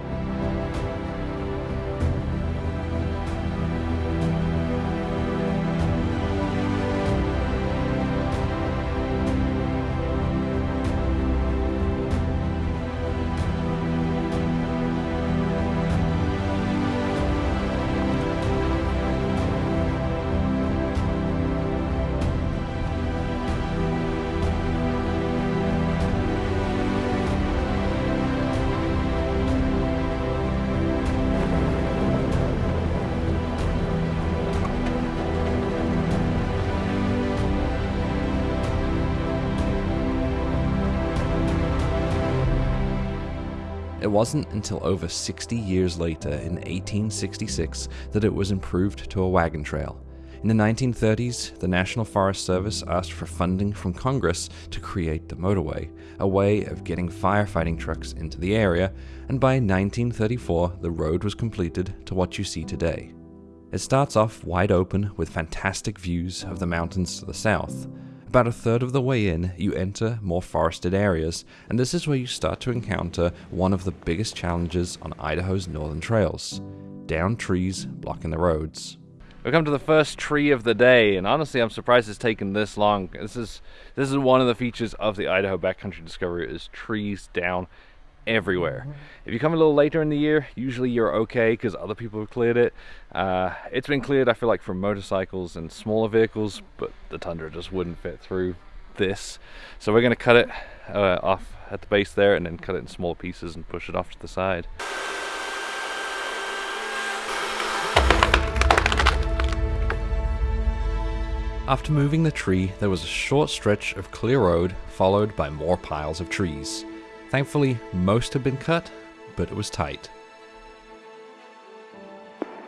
Wasn't until over 60 years later, in 1866, that it was improved to a wagon trail. In the 1930s, the National Forest Service asked for funding from Congress to create the motorway, a way of getting firefighting trucks into the area, and by 1934, the road was completed to what you see today. It starts off wide open with fantastic views of the mountains to the south. About a third of the way in, you enter more forested areas, and this is where you start to encounter one of the biggest challenges on Idaho's northern trails down trees blocking the roads. We come to the first tree of the day, and honestly, I'm surprised it's taken this long. This is this is one of the features of the Idaho Backcountry Discovery is trees down everywhere. If you come a little later in the year, usually you're okay because other people have cleared it. Uh, it's been cleared, I feel like, for motorcycles and smaller vehicles, but the Tundra just wouldn't fit through this. So we're going to cut it uh, off at the base there and then cut it in small pieces and push it off to the side. After moving the tree, there was a short stretch of clear road followed by more piles of trees. Thankfully, most had been cut, but it was tight.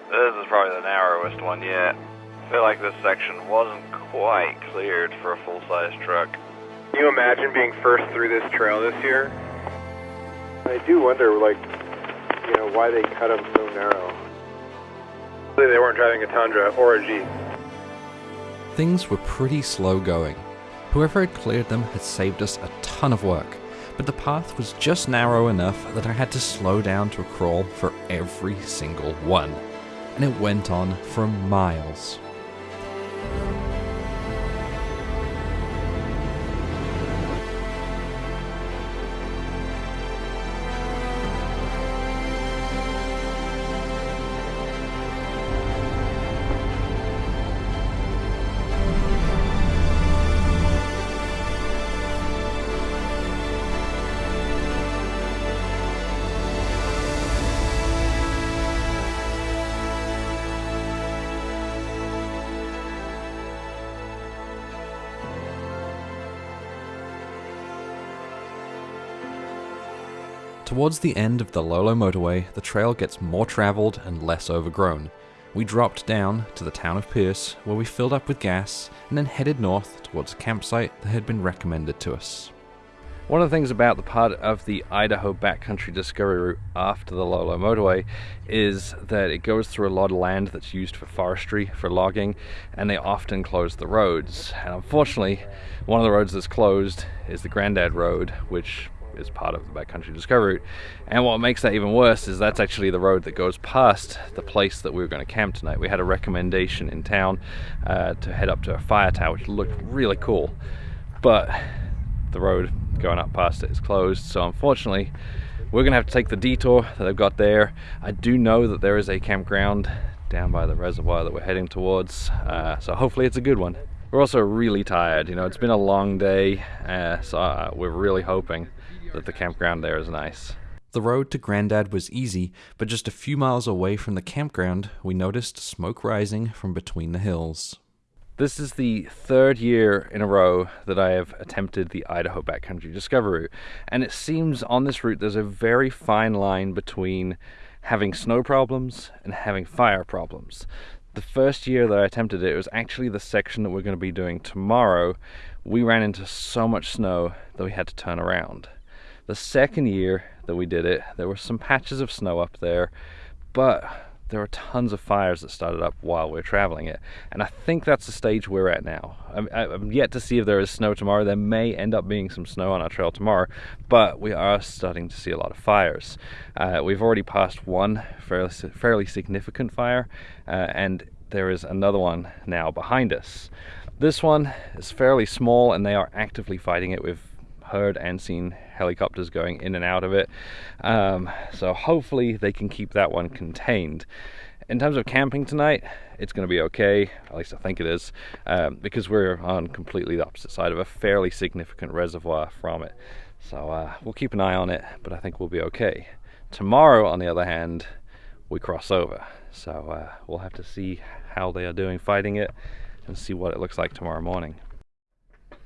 This is probably the narrowest one yet. I feel like this section wasn't quite cleared for a full-size truck. Can you imagine being first through this trail this year? I do wonder, like, you know, why they cut them so narrow. They weren't driving a Tundra or a Jeep. Things were pretty slow going. Whoever had cleared them had saved us a ton of work, but the path was just narrow enough that I had to slow down to a crawl for every single one. And it went on for miles. Towards the end of the Lolo motorway, the trail gets more traveled and less overgrown. We dropped down to the town of Pierce, where we filled up with gas and then headed north towards a campsite that had been recommended to us. One of the things about the part of the Idaho backcountry discovery route after the Lolo motorway is that it goes through a lot of land that's used for forestry, for logging, and they often close the roads. And unfortunately, one of the roads that's closed is the Grandad Road, which is part of the backcountry discovery route. And what makes that even worse is that's actually the road that goes past the place that we were going to camp tonight. We had a recommendation in town uh, to head up to a fire tower, which looked really cool. But the road going up past it is closed. So unfortunately, we're gonna have to take the detour that they've got there. I do know that there is a campground down by the reservoir that we're heading towards. Uh, so hopefully it's a good one. We're also really tired, you know, it's been a long day, uh, so uh, we're really hoping that the campground there is nice. The road to Grandad was easy, but just a few miles away from the campground, we noticed smoke rising from between the hills. This is the third year in a row that I have attempted the Idaho backcountry discovery route, and it seems on this route there's a very fine line between having snow problems and having fire problems. The first year that I attempted it, it was actually the section that we're going to be doing tomorrow. We ran into so much snow that we had to turn around. The second year that we did it, there were some patches of snow up there, but there were tons of fires that started up while we are traveling it. And I think that's the stage we're at now. I'm, I'm, yet to see if there is snow tomorrow. There may end up being some snow on our trail tomorrow, but we are starting to see a lot of fires. Uh, we've already passed one fairly, fairly significant fire, uh, and there is another one now behind us. This one is fairly small, and they are actively fighting it with heard and seen helicopters going in and out of it. Um, so hopefully they can keep that one contained. In terms of camping tonight, it's going to be okay, at least I think it is, um, because we're on completely the opposite side of a fairly significant reservoir from it. So uh, we'll keep an eye on it, but I think we'll be okay. Tomorrow, on the other hand, we cross over. So uh, we'll have to see how they are doing fighting it and see what it looks like tomorrow morning.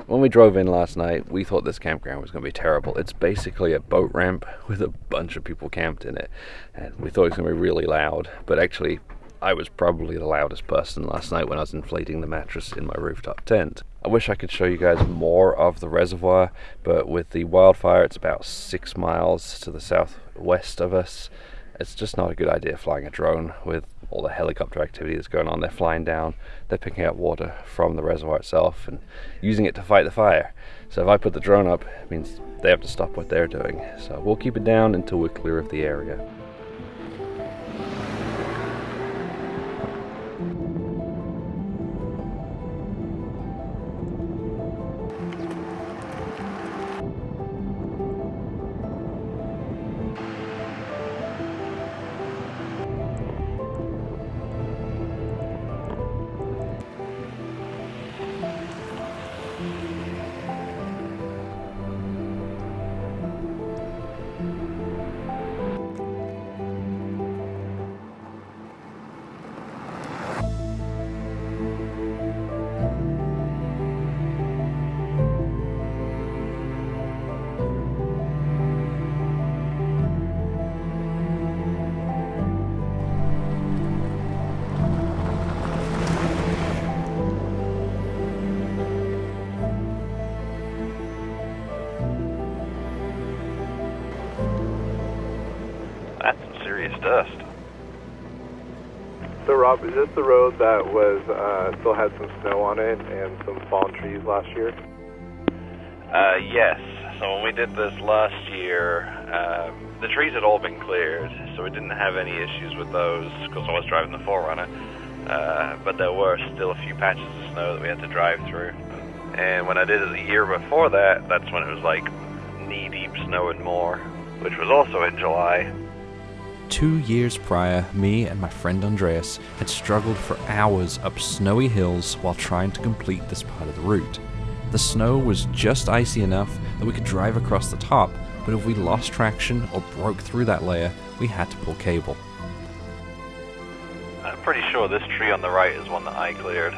When we drove in last night, we thought this campground was going to be terrible. It's basically a boat ramp with a bunch of people camped in it, and we thought it was going to be really loud, but actually, I was probably the loudest person last night when I was inflating the mattress in my rooftop tent. I wish I could show you guys more of the reservoir, but with the wildfire, it's about six miles to the southwest of us. It's just not a good idea flying a drone with all the helicopter activity that's going on. They're flying down, they're picking up water from the reservoir itself and using it to fight the fire. So if I put the drone up, it means they have to stop what they're doing. So we'll keep it down until we're clear of the area. Rob, is this the road that was uh, still had some snow on it and some fallen trees last year? Uh, yes. So when we did this last year, um, the trees had all been cleared, so we didn't have any issues with those because I was driving the 4Runner. Uh, but there were still a few patches of snow that we had to drive through. And when I did it the year before that, that's when it was like knee-deep snow and more, which was also in July. Two years prior, me and my friend Andreas had struggled for hours up snowy hills while trying to complete this part of the route. The snow was just icy enough that we could drive across the top, but if we lost traction or broke through that layer, we had to pull cable. I'm pretty sure this tree on the right is one that I cleared.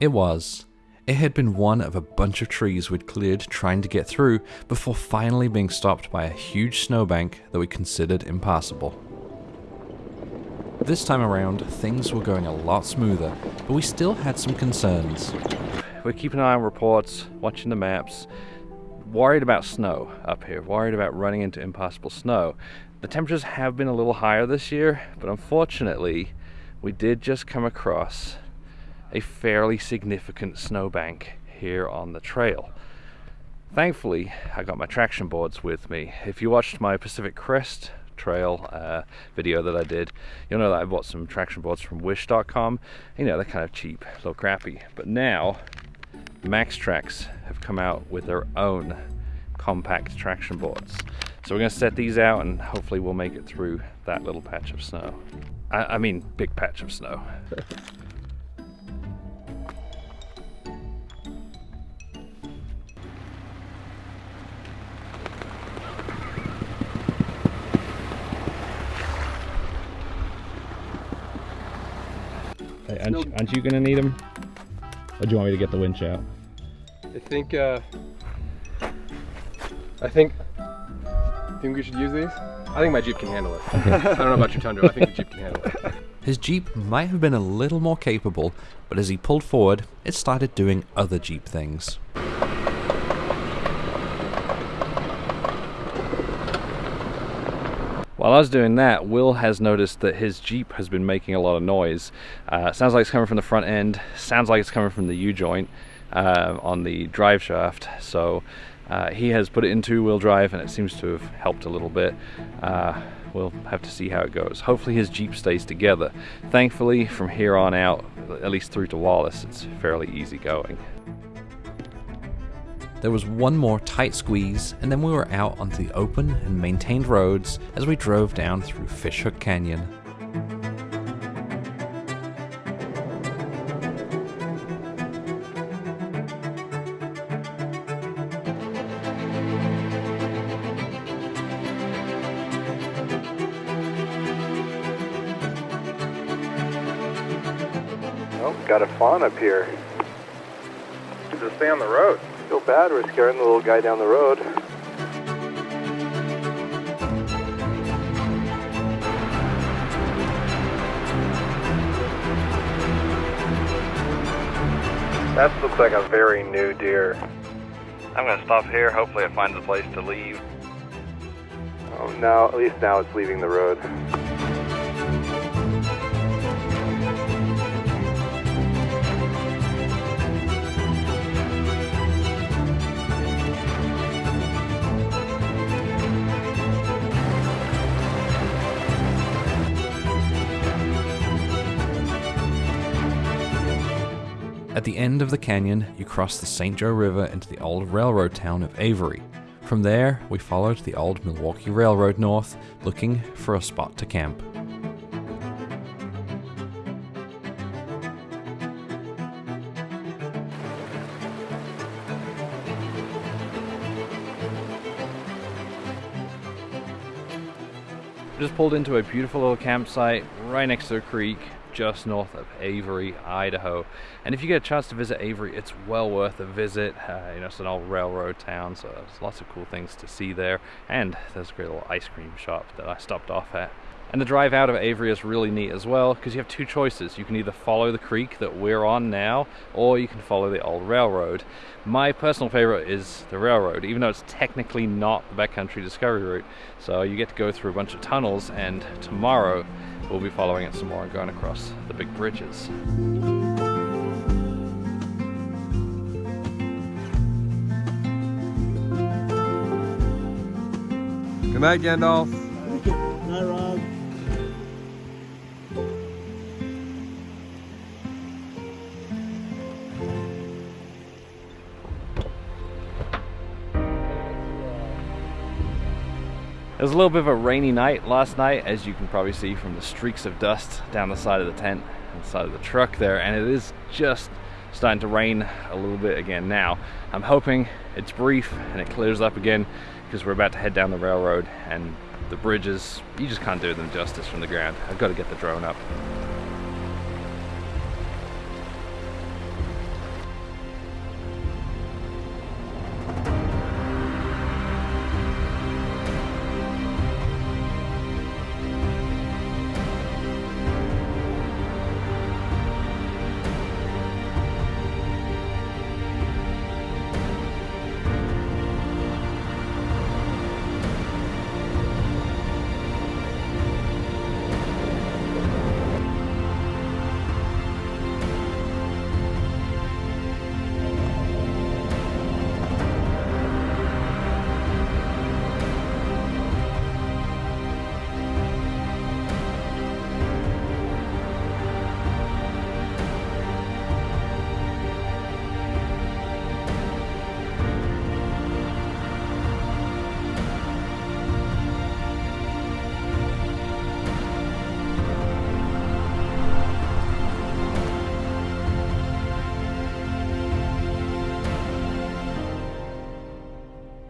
It was. It had been one of a bunch of trees we'd cleared trying to get through before finally being stopped by a huge snowbank that we considered impassable. This time around, things were going a lot smoother, but we still had some concerns. We're keeping an eye on reports, watching the maps, worried about snow up here, worried about running into impassable snow. The temperatures have been a little higher this year, but unfortunately, we did just come across a fairly significant snowbank here on the trail. Thankfully, I got my traction boards with me. If you watched my Pacific Crest trail uh, video that I did, you'll know that I bought some traction boards from wish.com. You know, they're kind of cheap, a little crappy. But now, Maxtrax have come out with their own compact traction boards. So we're gonna set these out and hopefully we'll make it through that little patch of snow. I, I mean, big patch of snow. Hey, aren't, you, aren't you gonna need them? Or do you want me to get the winch out? I think, uh, I think, think we should use these? I think my Jeep can handle it. I don't know about your Tundra, I think the Jeep can handle it. His Jeep might have been a little more capable, but as he pulled forward, it started doing other Jeep things. While I was doing that, Will has noticed that his Jeep has been making a lot of noise. Uh, sounds like it's coming from the front end, sounds like it's coming from the U-joint uh, on the drive shaft. So uh, he has put it in two-wheel drive and it seems to have helped a little bit. Uh, we'll have to see how it goes. Hopefully his Jeep stays together. Thankfully, from here on out, at least through to Wallace, it's fairly easy going. There was one more tight squeeze, and then we were out onto the open and maintained roads as we drove down through Fishhook Canyon. Oh, got a fawn up here. Just stay on the road. Feel bad, we're scaring the little guy down the road. That looks like a very new deer. I'm gonna stop here. Hopefully, it finds a place to leave. Oh, now, at least now it's leaving the road. At the end of the canyon, you cross the St. Joe River into the old railroad town of Avery. From there, we followed the old Milwaukee Railroad north, looking for a spot to camp. Just pulled into a beautiful little campsite right next to a creek just north of Avery, Idaho. And if you get a chance to visit Avery, it's well worth a visit. Uh, you know, it's an old railroad town, so there's lots of cool things to see there. And there's a great little ice cream shop that I stopped off at. And the drive out of Avery is really neat as well because you have two choices. You can either follow the creek that we're on now or you can follow the old railroad. My personal favorite is the railroad, even though it's technically not the backcountry discovery route. So you get to go through a bunch of tunnels and tomorrow we'll be following it some more and going across the big bridges. Good night, Gandalf. It was a little bit of a rainy night last night, as you can probably see from the streaks of dust down the side of the tent and side of the truck there, and it is just starting to rain a little bit again now. I'm hoping it's brief and it clears up again because we're about to head down the railroad and the bridges, you just can't do them justice from the ground. I've got to get the drone up.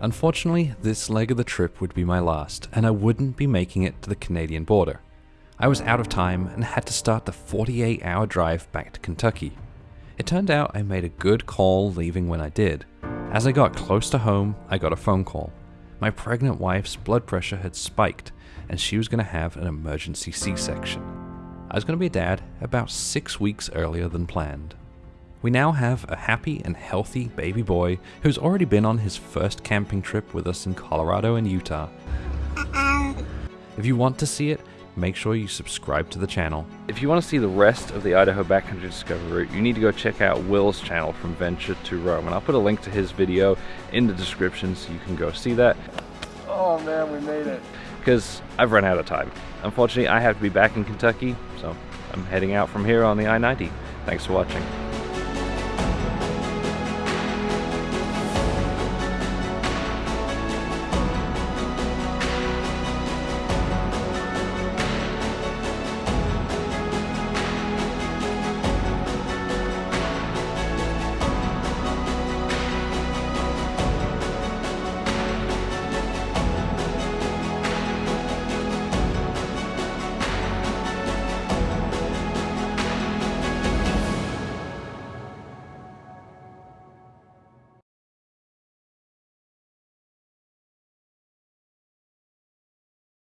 Unfortunately, this leg of the trip would be my last, and I wouldn't be making it to the Canadian border. I was out of time and had to start the 48 hour drive back to Kentucky. It turned out I made a good call leaving when I did. As I got close to home, I got a phone call. My pregnant wife's blood pressure had spiked, and she was going to have an emergency C section. I was going to be a dad about six weeks earlier than planned. We now have a happy and healthy baby boy who's already been on his first camping trip with us in Colorado and Utah. If you want to see it, make sure you subscribe to the channel. If you want to see the rest of the Idaho Backcountry Discovery route, you need to go check out Will's channel from Venture to Roam, and I'll put a link to his video in the description so you can go see that. Oh man, we made it. Because I've run out of time. Unfortunately, I have to be back in Kentucky, so I'm heading out from here on the I-90. Thanks for watching.